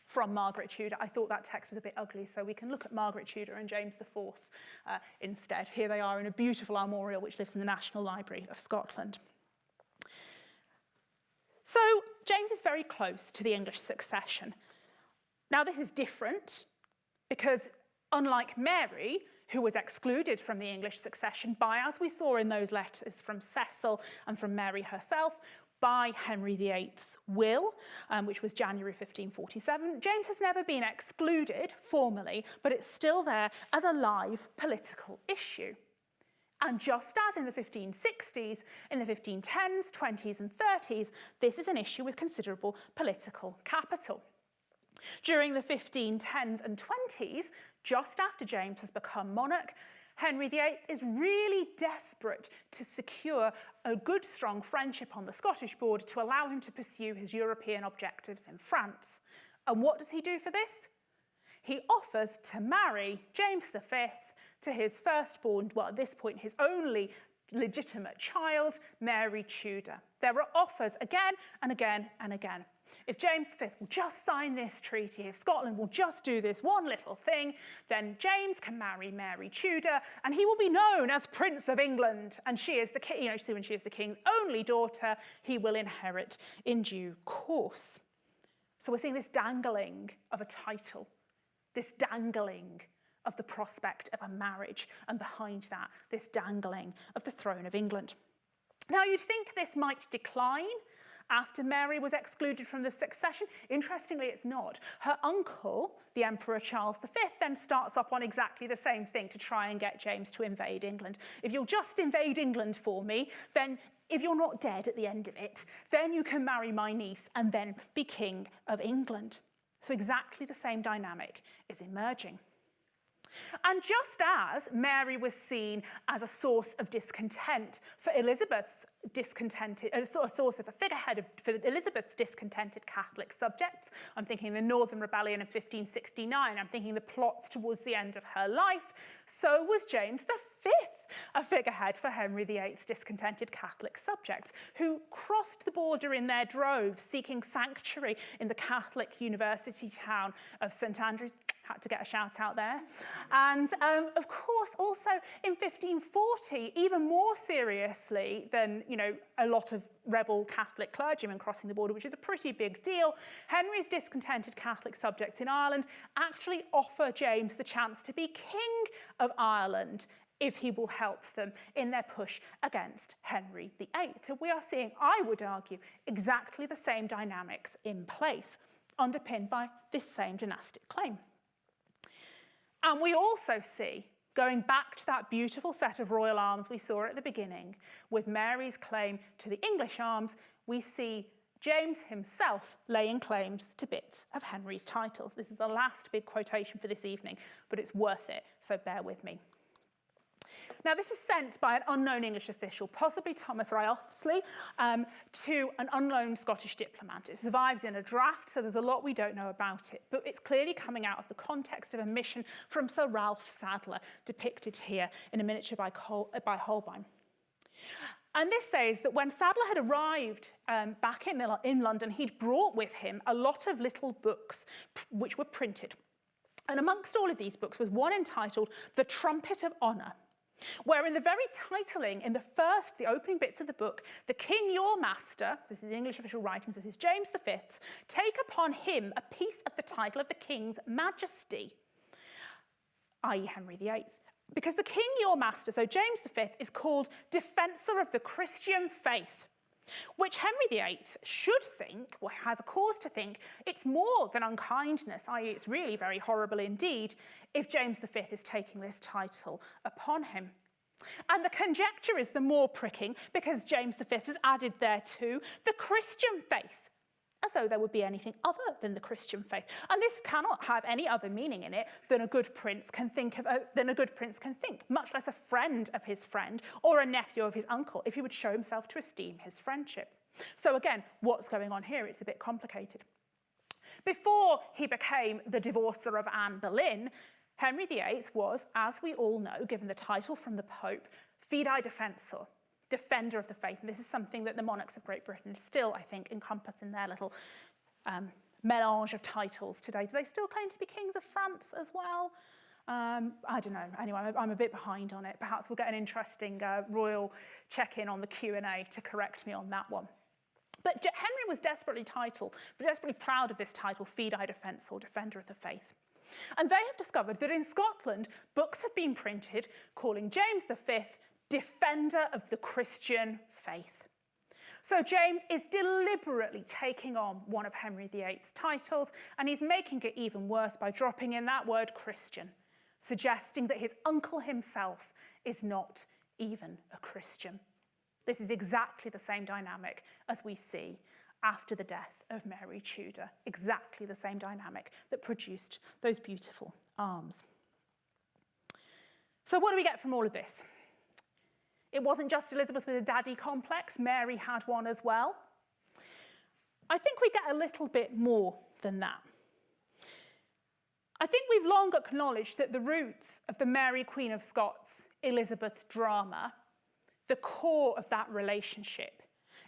from Margaret Tudor. I thought that text was a bit ugly, so we can look at Margaret Tudor and James IV uh, instead. Here they are in a beautiful armorial which lives in the National Library of Scotland. So James is very close to the English succession. Now this is different because unlike Mary, who was excluded from the English succession by, as we saw in those letters from Cecil and from Mary herself, by Henry VIII's will, um, which was January 1547. James has never been excluded formally, but it's still there as a live political issue. And just as in the 1560s, in the 1510s, 20s and 30s, this is an issue with considerable political capital. During the 1510s and 20s, just after James has become monarch, Henry VIII is really desperate to secure a good, strong friendship on the Scottish border to allow him to pursue his European objectives in France. And what does he do for this? He offers to marry James V to his firstborn, well, at this point, his only legitimate child, Mary Tudor. There are offers again and again and again. If James V will just sign this treaty, if Scotland will just do this one little thing, then James can marry Mary Tudor and he will be known as Prince of England. And she is the king, you know, when she is the king's only daughter, he will inherit in due course. So we're seeing this dangling of a title, this dangling of the prospect of a marriage, and behind that, this dangling of the throne of England. Now, you'd think this might decline after Mary was excluded from the succession. Interestingly, it's not. Her uncle, the Emperor Charles V, then starts up on exactly the same thing to try and get James to invade England. If you'll just invade England for me, then if you're not dead at the end of it, then you can marry my niece and then be king of England. So exactly the same dynamic is emerging. And just as Mary was seen as a source of discontent for Elizabeth's discontented, a source of a figurehead of, for Elizabeth's discontented Catholic subjects, I'm thinking the Northern Rebellion of 1569, I'm thinking the plots towards the end of her life, so was James V, a figurehead for Henry VIII's discontented Catholic subjects, who crossed the border in their droves, seeking sanctuary in the Catholic university town of St Andrews, had to get a shout out there. And um, of course, also in 1540, even more seriously than, you know, a lot of rebel Catholic clergymen crossing the border, which is a pretty big deal, Henry's discontented Catholic subjects in Ireland actually offer James the chance to be King of Ireland if he will help them in their push against Henry VIII. So we are seeing, I would argue, exactly the same dynamics in place, underpinned by this same dynastic claim. And we also see, going back to that beautiful set of royal arms we saw at the beginning, with Mary's claim to the English arms, we see James himself laying claims to bits of Henry's titles. This is the last big quotation for this evening, but it's worth it, so bear with me. Now, this is sent by an unknown English official, possibly Thomas Wriothesley, um, to an unknown Scottish diplomat. It survives in a draft, so there's a lot we don't know about it, but it's clearly coming out of the context of a mission from Sir Ralph Sadler, depicted here in a miniature by, Col by Holbein. And this says that when Sadler had arrived um, back in, in London, he'd brought with him a lot of little books which were printed. And amongst all of these books was one entitled The Trumpet of Honour, where in the very titling, in the first, the opening bits of the book, the king your master, this is the English official writings, this is James V, take upon him a piece of the title of the king's majesty, i.e. Henry VIII. Because the king your master, so James V, is called defensor of the Christian faith. Which Henry VIII should think, or has a cause to think, it's more than unkindness, i.e. it's really very horrible indeed, if James V is taking this title upon him. And the conjecture is the more pricking because James V has added thereto the Christian faith, as though there would be anything other than the Christian faith. And this cannot have any other meaning in it than a good prince can think of, uh, than a good prince can think, much less a friend of his friend or a nephew of his uncle, if he would show himself to esteem his friendship. So again, what's going on here? It's a bit complicated. Before he became the divorcer of Anne Boleyn, Henry VIII was, as we all know, given the title from the Pope, Fidei Defensor, defender of the faith. And this is something that the monarchs of Great Britain still, I think, encompass in their little um, melange of titles today. Do they still claim to be kings of France as well? Um, I don't know. Anyway, I'm, I'm a bit behind on it. Perhaps we'll get an interesting uh, royal check-in on the Q&A to correct me on that one. But Henry was desperately titled, desperately proud of this title, Fidei Defensor, Defender of the Faith. And they have discovered that in Scotland, books have been printed calling James V defender of the Christian faith. So James is deliberately taking on one of Henry VIII's titles and he's making it even worse by dropping in that word Christian, suggesting that his uncle himself is not even a Christian. This is exactly the same dynamic as we see after the death of Mary Tudor, exactly the same dynamic that produced those beautiful arms. So what do we get from all of this? It wasn't just Elizabeth with a daddy complex, Mary had one as well. I think we get a little bit more than that. I think we've long acknowledged that the roots of the Mary Queen of Scots Elizabeth drama, the core of that relationship,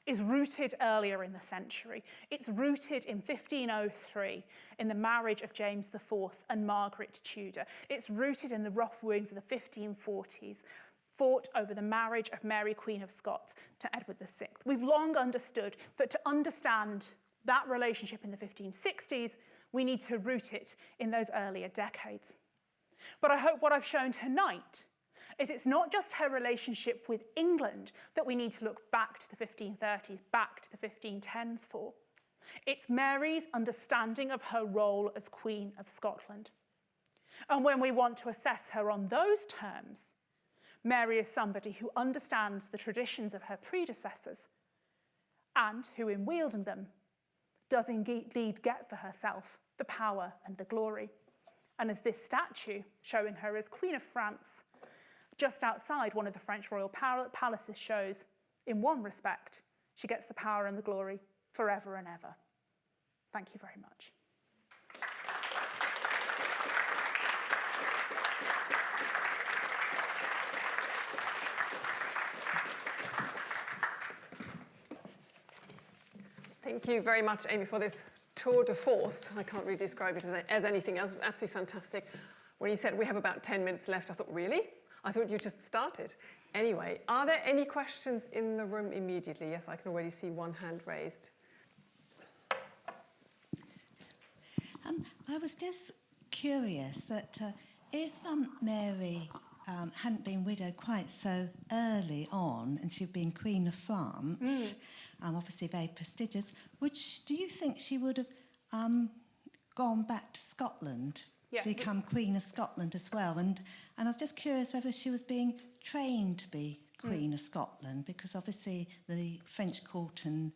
is rooted earlier in the century. It's rooted in 1503 in the marriage of James IV and Margaret Tudor. It's rooted in the rough wooings of the 1540s, fought over the marriage of Mary Queen of Scots to Edward VI. We've long understood that to understand that relationship in the 1560s, we need to root it in those earlier decades. But I hope what I've shown tonight is it's not just her relationship with England that we need to look back to the 1530s, back to the 1510s for. It's Mary's understanding of her role as Queen of Scotland. And when we want to assess her on those terms, Mary is somebody who understands the traditions of her predecessors and who, in wielding them, does indeed get for herself the power and the glory. And as this statue showing her as Queen of France just outside one of the French royal palaces shows, in one respect, she gets the power and the glory forever and ever. Thank you very much. Thank you very much, Amy, for this tour de force. I can't really describe it as, as anything else. It was absolutely fantastic. When you said we have about 10 minutes left, I thought, really? I thought you just started. Anyway, are there any questions in the room immediately? Yes, I can already see one hand raised. Um, I was just curious that uh, if um, Mary um, hadn't been widowed quite so early on and she'd been Queen of France, mm. Um, obviously very prestigious, Which do you think she would have um, gone back to Scotland yeah. become Queen of Scotland as well. And, and I was just curious whether she was being trained to be Queen mm. of Scotland, because obviously the French court and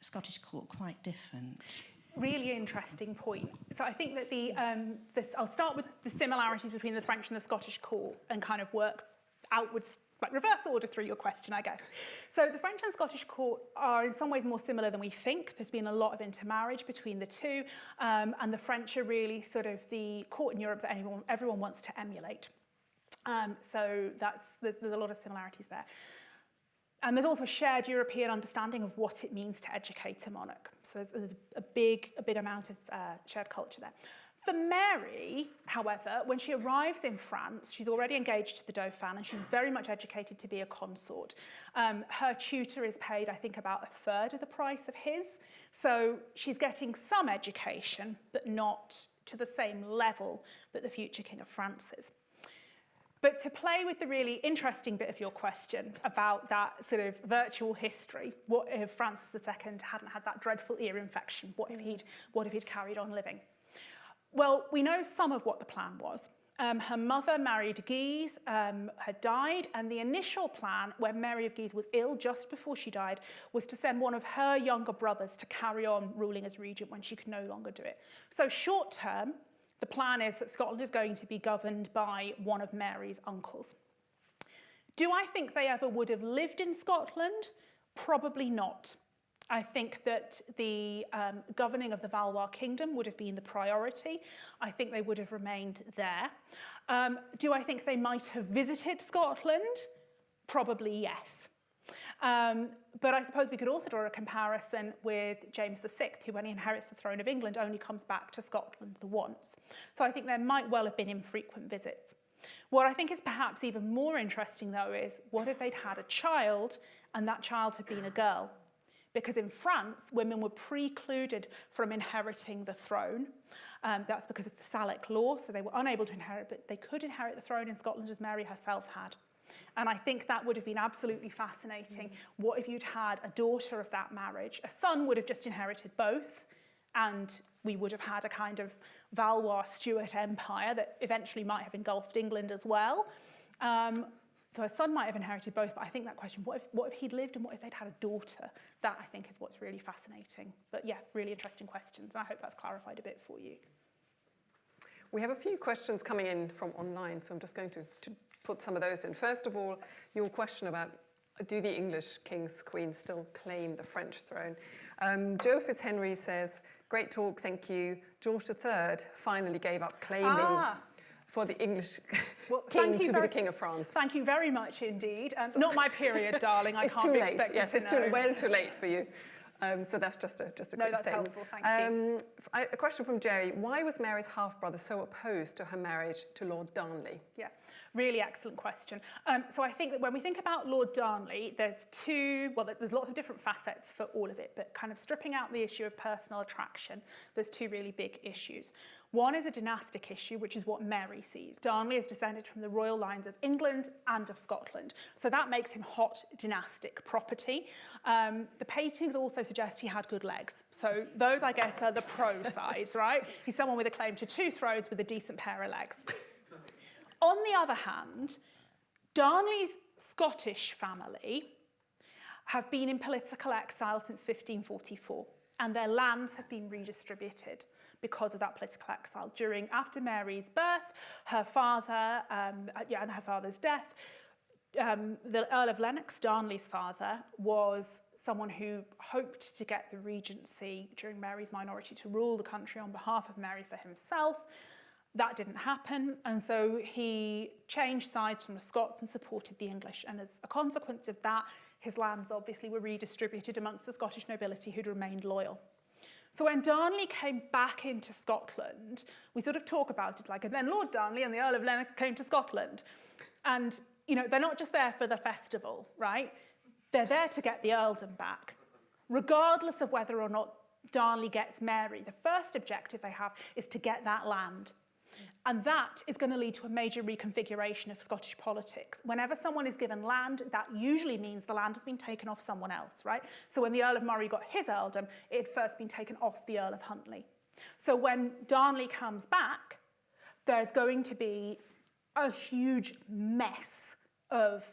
Scottish court quite different. Really interesting point. So I think that the, um, this, I'll start with the similarities between the French and the Scottish court and kind of work outwards like reverse order through your question, I guess. So the French and Scottish court are in some ways more similar than we think. There's been a lot of intermarriage between the two, um, and the French are really sort of the court in Europe that anyone, everyone wants to emulate. Um, so that's, there's a lot of similarities there. And there's also a shared European understanding of what it means to educate a monarch. So there's, there's a big, a big amount of uh, shared culture there. For Mary, however, when she arrives in France, she's already engaged to the Dauphin and she's very much educated to be a consort. Um, her tutor is paid, I think, about a third of the price of his. So she's getting some education, but not to the same level that the future King of France is. But to play with the really interesting bit of your question about that sort of virtual history, what if Francis II hadn't had that dreadful ear infection? What if he'd, what if he'd carried on living? Well, we know some of what the plan was. Um, her mother, Mary de Guise, um, had died, and the initial plan, when Mary of Guise was ill just before she died, was to send one of her younger brothers to carry on ruling as regent when she could no longer do it. So short term, the plan is that Scotland is going to be governed by one of Mary's uncles. Do I think they ever would have lived in Scotland? Probably not. I think that the um, governing of the Valois kingdom would have been the priority. I think they would have remained there. Um, do I think they might have visited Scotland? Probably yes. Um, but I suppose we could also draw a comparison with James VI, who when he inherits the throne of England only comes back to Scotland the once. So I think there might well have been infrequent visits. What I think is perhaps even more interesting though is what if they'd had a child and that child had been a girl? Because in France, women were precluded from inheriting the throne. Um, that's because of the Salic law, so they were unable to inherit, but they could inherit the throne in Scotland as Mary herself had. And I think that would have been absolutely fascinating. Mm. What if you'd had a daughter of that marriage? A son would have just inherited both, and we would have had a kind of Valois Stuart empire that eventually might have engulfed England as well. Um, so her son might have inherited both, but I think that question, what if, what if he'd lived and what if they'd had a daughter? That, I think, is what's really fascinating. But yeah, really interesting questions. And I hope that's clarified a bit for you. We have a few questions coming in from online, so I'm just going to, to put some of those in. First of all, your question about do the English kings, queens still claim the French throne? Um, Joe Fitzhenry says, great talk, thank you. George III finally gave up claiming ah for the English well, king to be the king of France. Thank you very much indeed. Um, so, not my period, darling. I it's can't too be late. Yes, it's to too well too late for you. Um, so that's just a just a no, quick that's statement. Helpful, thank um, you. A question from Jerry: Why was Mary's half brother so opposed to her marriage to Lord Darnley? Yeah. Really excellent question. Um, so I think that when we think about Lord Darnley, there's two, well, there's lots of different facets for all of it, but kind of stripping out the issue of personal attraction, there's two really big issues. One is a dynastic issue, which is what Mary sees. Darnley is descended from the royal lines of England and of Scotland. So that makes him hot dynastic property. Um, the paintings also suggest he had good legs. So those, I guess, are the pro sides, right? He's someone with a claim to two thrones with a decent pair of legs. On the other hand, Darnley's Scottish family have been in political exile since 1544 and their lands have been redistributed because of that political exile. During, after Mary's birth, her father, um, yeah, and her father's death, um, the Earl of Lennox, Darnley's father, was someone who hoped to get the regency during Mary's minority to rule the country on behalf of Mary for himself. That didn't happen, and so he changed sides from the Scots and supported the English. And as a consequence of that, his lands obviously were redistributed amongst the Scottish nobility who'd remained loyal. So when Darnley came back into Scotland, we sort of talk about it like, and then Lord Darnley and the Earl of Lennox came to Scotland. And, you know, they're not just there for the festival, right? They're there to get the earldom back. Regardless of whether or not Darnley gets Mary, the first objective they have is to get that land and that is going to lead to a major reconfiguration of Scottish politics. Whenever someone is given land, that usually means the land has been taken off someone else, right? So when the Earl of Moray got his earldom, it had first been taken off the Earl of Huntly. So when Darnley comes back, there's going to be a huge mess of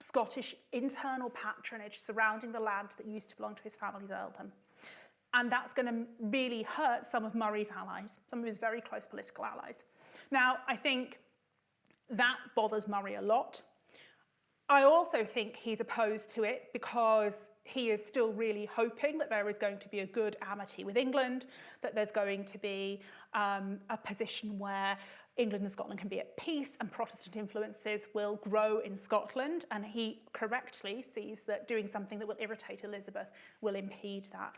Scottish internal patronage surrounding the land that used to belong to his family's earldom. And that's going to really hurt some of Moray's allies, some of his very close political allies. Now, I think that bothers Moray a lot. I also think he's opposed to it because he is still really hoping that there is going to be a good amity with England, that there's going to be um, a position where England and Scotland can be at peace and Protestant influences will grow in Scotland. And he correctly sees that doing something that will irritate Elizabeth will impede that.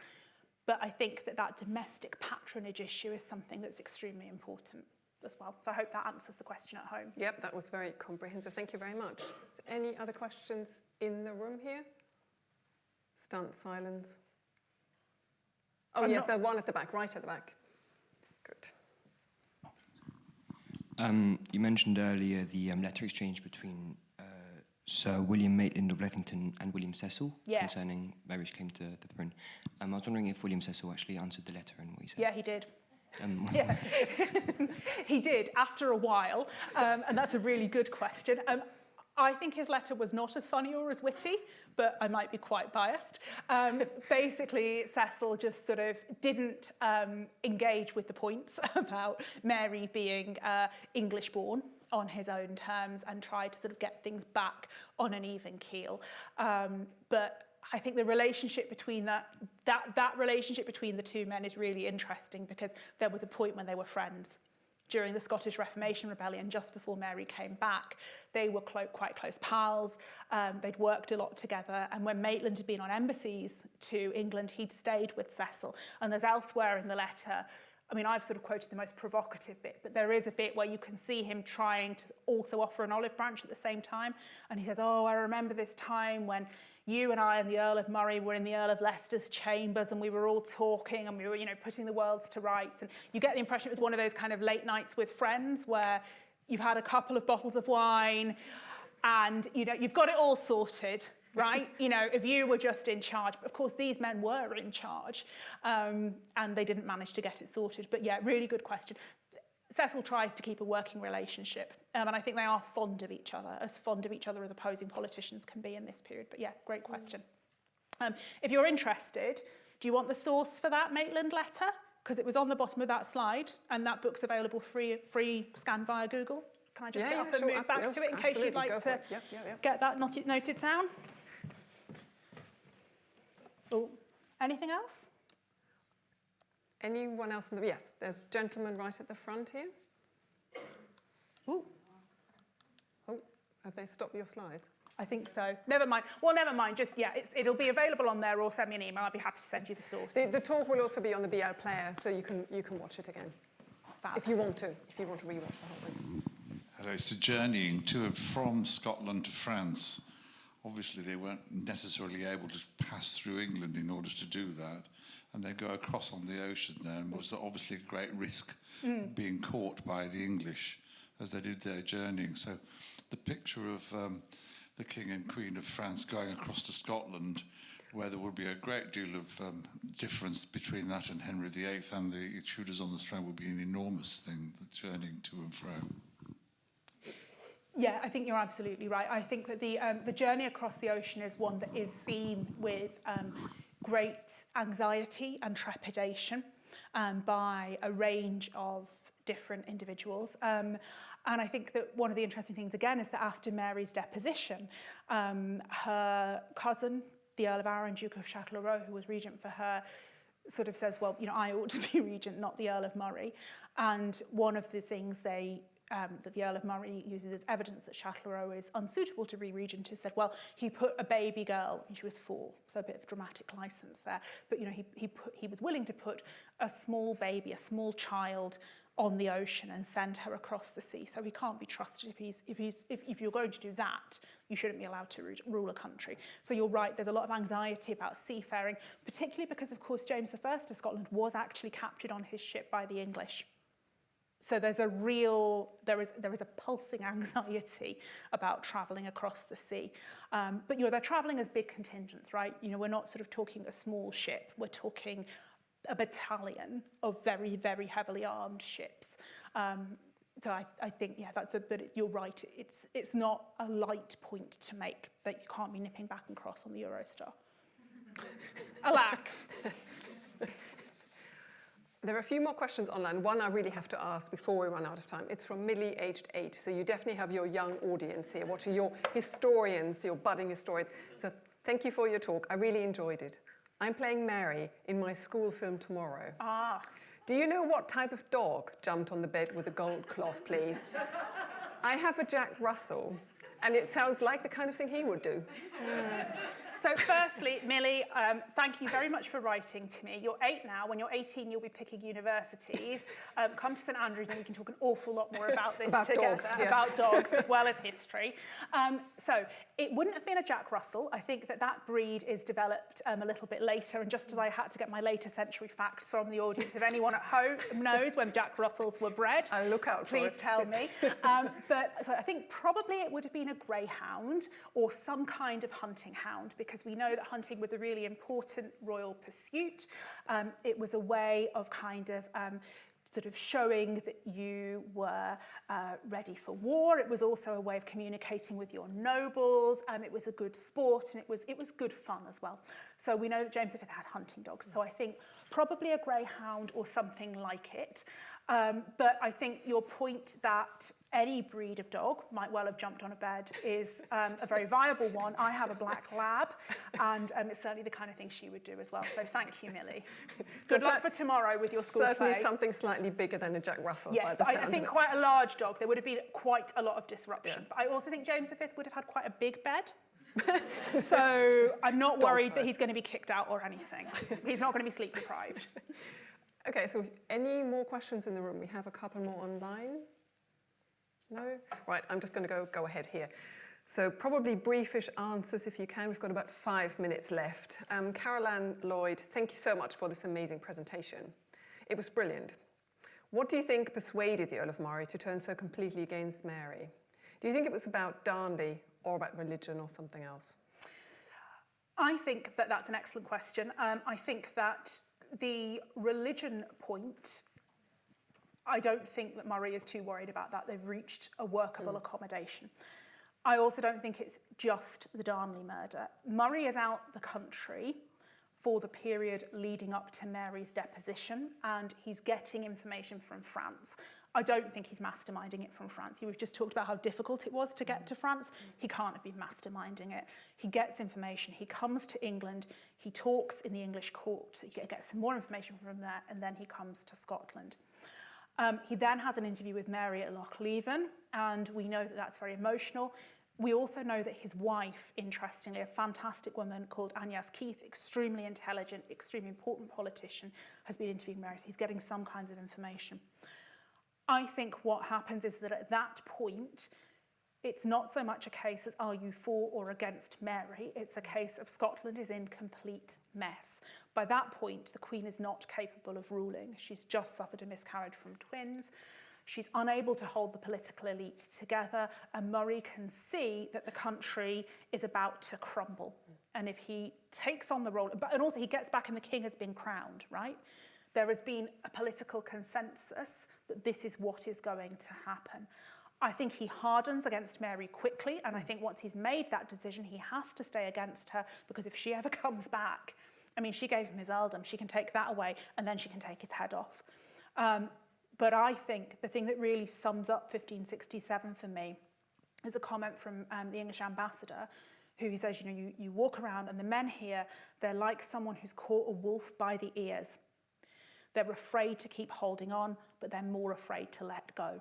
But I think that that domestic patronage issue is something that's extremely important as well. So I hope that answers the question at home. Yep, that was very comprehensive. Thank you very much. Is any other questions in the room here? Stunt silence. Oh, I'm yes, there's one at the back, right at the back. Good. Um, you mentioned earlier the um, letter exchange between Sir William Maitland of Lethington and William Cecil Yeah. concerning Mary's came to the throne. Um, I was wondering if William Cecil actually answered the letter and what he said. Yeah, he did. Um, Yeah, he did after a while, um, and that's a really good question. Um, I think his letter was not as funny or as witty, but I might be quite biased. Um, basically, Cecil just sort of didn't um, engage with the points about Mary being uh, English born on his own terms and try to sort of get things back on an even keel. Um, but I think the relationship between that, that, that relationship between the two men is really interesting because there was a point when they were friends. During the Scottish Reformation Rebellion, just before Mary came back, they were clo quite close pals. Um, they'd worked a lot together. And when Maitland had been on embassies to England, he'd stayed with Cecil. And there's elsewhere in the letter I mean, I've sort of quoted the most provocative bit, but there is a bit where you can see him trying to also offer an olive branch at the same time. And he says, oh, I remember this time when you and I and the Earl of Moray were in the Earl of Leicester's chambers and we were all talking and we were, you know, putting the worlds to rights. And you get the impression it was one of those kind of late nights with friends where you've had a couple of bottles of wine and, you know, you've got it all sorted right? you know, if you were just in charge, but of course these men were in charge um, and they didn't manage to get it sorted. But yeah, really good question. Cecil tries to keep a working relationship um, and I think they are fond of each other, as fond of each other as opposing politicians can be in this period. But yeah, great question. Um, if you're interested, do you want the source for that Maitland letter? Because it was on the bottom of that slide and that book's available free, free scan via Google. Can I just Yeah, get yeah, up and sure, move back to it in case you'd like to for it. Yep, yep, yep. get that noted down? Oh, anything else? Anyone else in the... Yes, there's a gentleman right at the front here. Ooh, Oh, have they stopped your slides? I think so. Never mind. Well, never mind. Just, yeah, it's, it'll be available on there or send me an email. I'd be happy to send you the source. The, the talk will also be on the BL player, so you can, you can watch it again. Fab. If you want to, if you want to rewatch the whole thing. Hello, so journeying to and from Scotland to France. Obviously, they weren't necessarily able to pass through England in order to do that. And they go across on the ocean there, and was obviously a great risk being caught by the English as they did their journeying. So the picture of um, the King and Queen of France going across to Scotland, where there would be a great deal of um, difference between that and Henry VIII and the Tudors on the throne, would be an enormous thing, the journeying to and fro. Yeah, I think you're absolutely right. I think that the, um, the journey across the ocean is one that is seen with um, great anxiety and trepidation um, by a range of different individuals. Um, and I think that one of the interesting things, again, is that after Mary's deposition, um, her cousin, the Earl of Arran, Duke of Châtellerault, who was regent for her, sort of says, well, you know, I ought to be regent, not the Earl of Moray. And one of the things they um, that the Earl of Moray uses as evidence that Châtellerault is unsuitable to be regent is said, well, he put a baby girl, and she was four, so a bit of dramatic license there, but you know, he, he, put, he was willing to put a small baby, a small child on the ocean and send her across the sea. So he can't be trusted if he's if he's if, if you're going to do that, you shouldn't be allowed to ru- rule a country. So you're right, there's a lot of anxiety about seafaring, particularly because of course James I of Scotland was actually captured on his ship by the English. So there's a real, there is, there is a pulsing anxiety about travelling across the sea. Um, but, you know, they're travelling as big contingents, right? You know, we're not sort of talking a small ship. We're talking a battalion of very, very heavily armed ships. Um, so I, I think, yeah, that's a, but it, you're right. It's, it's not a light point to make that you can't be nipping back and cross on the Eurostar. Alack. There are a few more questions online. One I really have to ask before we run out of time. It's from Millie, aged eight. So you definitely have your young audience here, watching your historians, your budding historians. So thank you for your talk. I really enjoyed it. I'm playing Mary in my school film tomorrow. Ah. Do you know what type of dog jumped on the bed with a gold cloth, please? I have a Jack Russell, and it sounds like the kind of thing he would do. So firstly, Millie, um, thank you very much for writing to me. You're eight now. When you're 18, you'll be picking universities. Um, come to St Andrews and we can talk an awful lot more about this About together, dogs, yes. about dogs as well as history. Um, so it wouldn't have been a Jack Russell. I think that that breed is developed um, a little bit later. And just as I had to get my later century facts from the audience, if anyone at home knows when Jack Russells were bred, I'll look out for please it. tell me. Um, but so I think probably it would have been a greyhound or some kind of hunting hound because we know that hunting was a really important royal pursuit. Um, it was a way of kind of um, sort of showing that you were uh, ready for war. It was also a way of communicating with your nobles. Um, it was a good sport and it was, it was good fun as well. So we know that James V had hunting dogs. So I think probably a greyhound or something like it. Um, but I think your point that any breed of dog might well have jumped on a bed is um, a very viable one. I have a black lab, and um, it's certainly the kind of thing she would do as well. So thank you, Millie. So Good luck cer- for tomorrow with your school Certainly play. something slightly bigger than a Jack Russell. Yes, I, I think quite a large dog. There would have been quite a lot of disruption. Yeah. But I also think James V would have had quite a big bed. so I'm not Dog worried that he's going to be kicked out or anything. He's not going to be sleep deprived. Okay, so any more questions in the room? We have a couple more online. No? Right, I'm just going to go, go ahead here. So probably briefish answers if you can. We've got about five minutes left. Um, Carol Ann Lloyd, thank you so much for this amazing presentation. It was brilliant. What do you think persuaded the Earl of Moray to turn so completely against Mary? Do you think it was about Darnley or about religion or something else? I think that that's an excellent question. Um, I think that the religion point, I don't think that Moray is too worried about that. They've reached a workable hmm. accommodation. I also don't think it's just the Darnley murder. Moray is out the country for the period leading up to Mary's deposition, and he's getting information from France. I don't think he's masterminding it from France. We've just talked about how difficult it was to get to France. He can't have been masterminding it. He gets information. He comes to England. He talks in the English court. He gets some more information from there, and then he comes to Scotland. Um, he then has an interview with Mary at Lochleven, and we know that that's very emotional. We also know that his wife, interestingly, a fantastic woman called Agnes Keith, extremely intelligent, extremely important politician, has been interviewing Mary. He's getting some kinds of information. I think what happens is that at that point, it's not so much a case as are you for or against Mary, it's a case of Scotland is in complete mess. By that point, the Queen is not capable of ruling. She's just suffered a miscarriage from twins. She's unable to hold the political elite together, and Moray can see that the country is about to crumble. And if he takes on the role, and also he gets back and the king has been crowned, right? There has been a political consensus that this is what is going to happen. I think he hardens against Mary quickly, and I think once he's made that decision, he has to stay against her because if she ever comes back, I mean, she gave him his earldom, she can take that away, and then she can take his head off. Um, but I think the thing that really sums up 1567 for me is a comment from um, the English ambassador who he says, you know, you, you walk around and the men here, they're like someone who's caught a wolf by the ears. They're afraid to keep holding on, but they're more afraid to let go.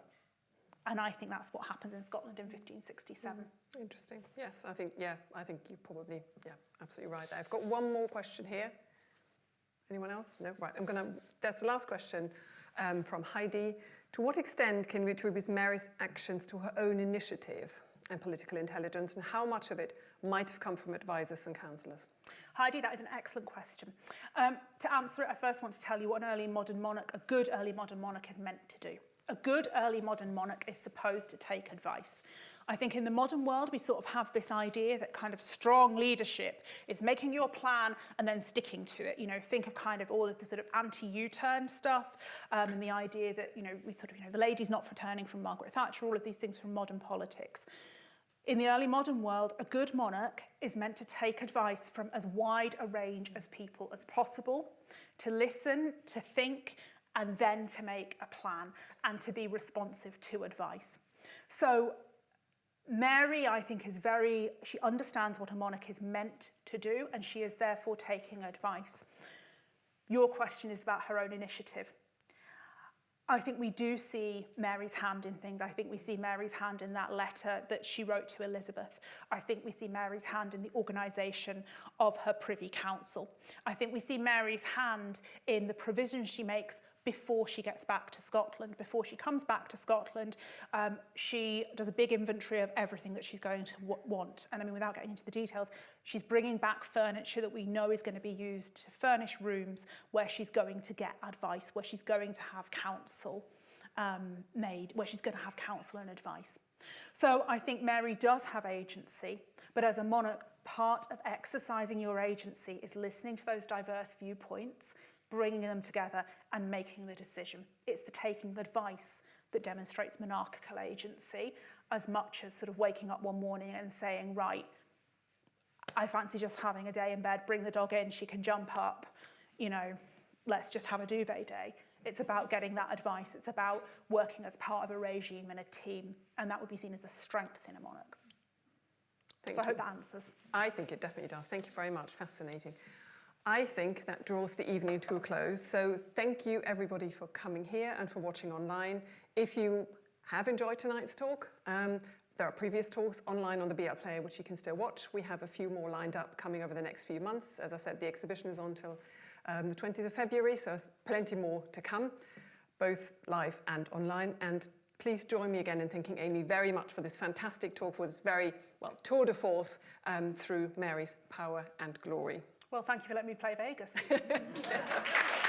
And I think that's what happens in Scotland in 1567. Interesting. Yes, I think, yeah, I think you're probably, yeah, absolutely right there. I've got one more question here. Anyone else? No? Right, I'm going to, that's the last question um, from Heidi. To what extent can we attribute Mary's actions to her own initiative and political intelligence, and how much of it might have come from advisors and counsellors? Heidi, that is an excellent question. Um, to answer it, I first want to tell you what an early modern monarch, a good early modern monarch, is meant to do. A good early modern monarch is supposed to take advice. I think in the modern world, we sort of have this idea that kind of strong leadership is making your plan and then sticking to it. You know, think of kind of all of the sort of anti-U-turn stuff um, and the idea that, you know, we sort of, you know, the lady's not returning from Margaret Thatcher, all of these things from modern politics. In the early modern world, a good monarch is meant to take advice from as wide a range as people as possible, to listen, to think, and then to make a plan and to be responsive to advice. So Mary, I think, is very, she understands what a monarch is meant to do, and she is therefore taking advice. Your question is about her own initiative. I think we do see Mary's hand in things. I think we see Mary's hand in that letter that she wrote to Elizabeth. I think we see Mary's hand in the organisation of her Privy Council. I think we see Mary's hand in the provision she makes before she gets back to Scotland. Before she comes back to Scotland, um, she does a big inventory of everything that she's going to want. And I mean, without getting into the details, she's bringing back furniture that we know is going to be used to furnish rooms where she's going to get advice, where she's going to have counsel um, made, where she's going to have counsel and advice. So I think Mary does have agency, but as a monarch, part of exercising your agency is listening to those diverse viewpoints, bringing them together and making the decision. It's the taking of advice that demonstrates monarchical agency as much as sort of waking up one morning and saying, right, I fancy just having a day in bed, bring the dog in, she can jump up, you know, let's just have a duvet day. It's about getting that advice. It's about working as part of a regime and a team. And that would be seen as a strength in a monarch. Thank So I hope that answers. I think it definitely does. Thank you very much. Fascinating. I think that draws the evening to a close. So thank you everybody for coming here and for watching online. If you have enjoyed tonight's talk, um, there are previous talks online on the BL Player which you can still watch. We have a few more lined up coming over the next few months. As I said, the exhibition is on till um, the 20th of February, so plenty more to come, both live and online. And please join me again in thanking Amy very much for this fantastic talk, this very, well, tour de force um, through Mary's power and glory. Well, thank you for letting me play Vegas.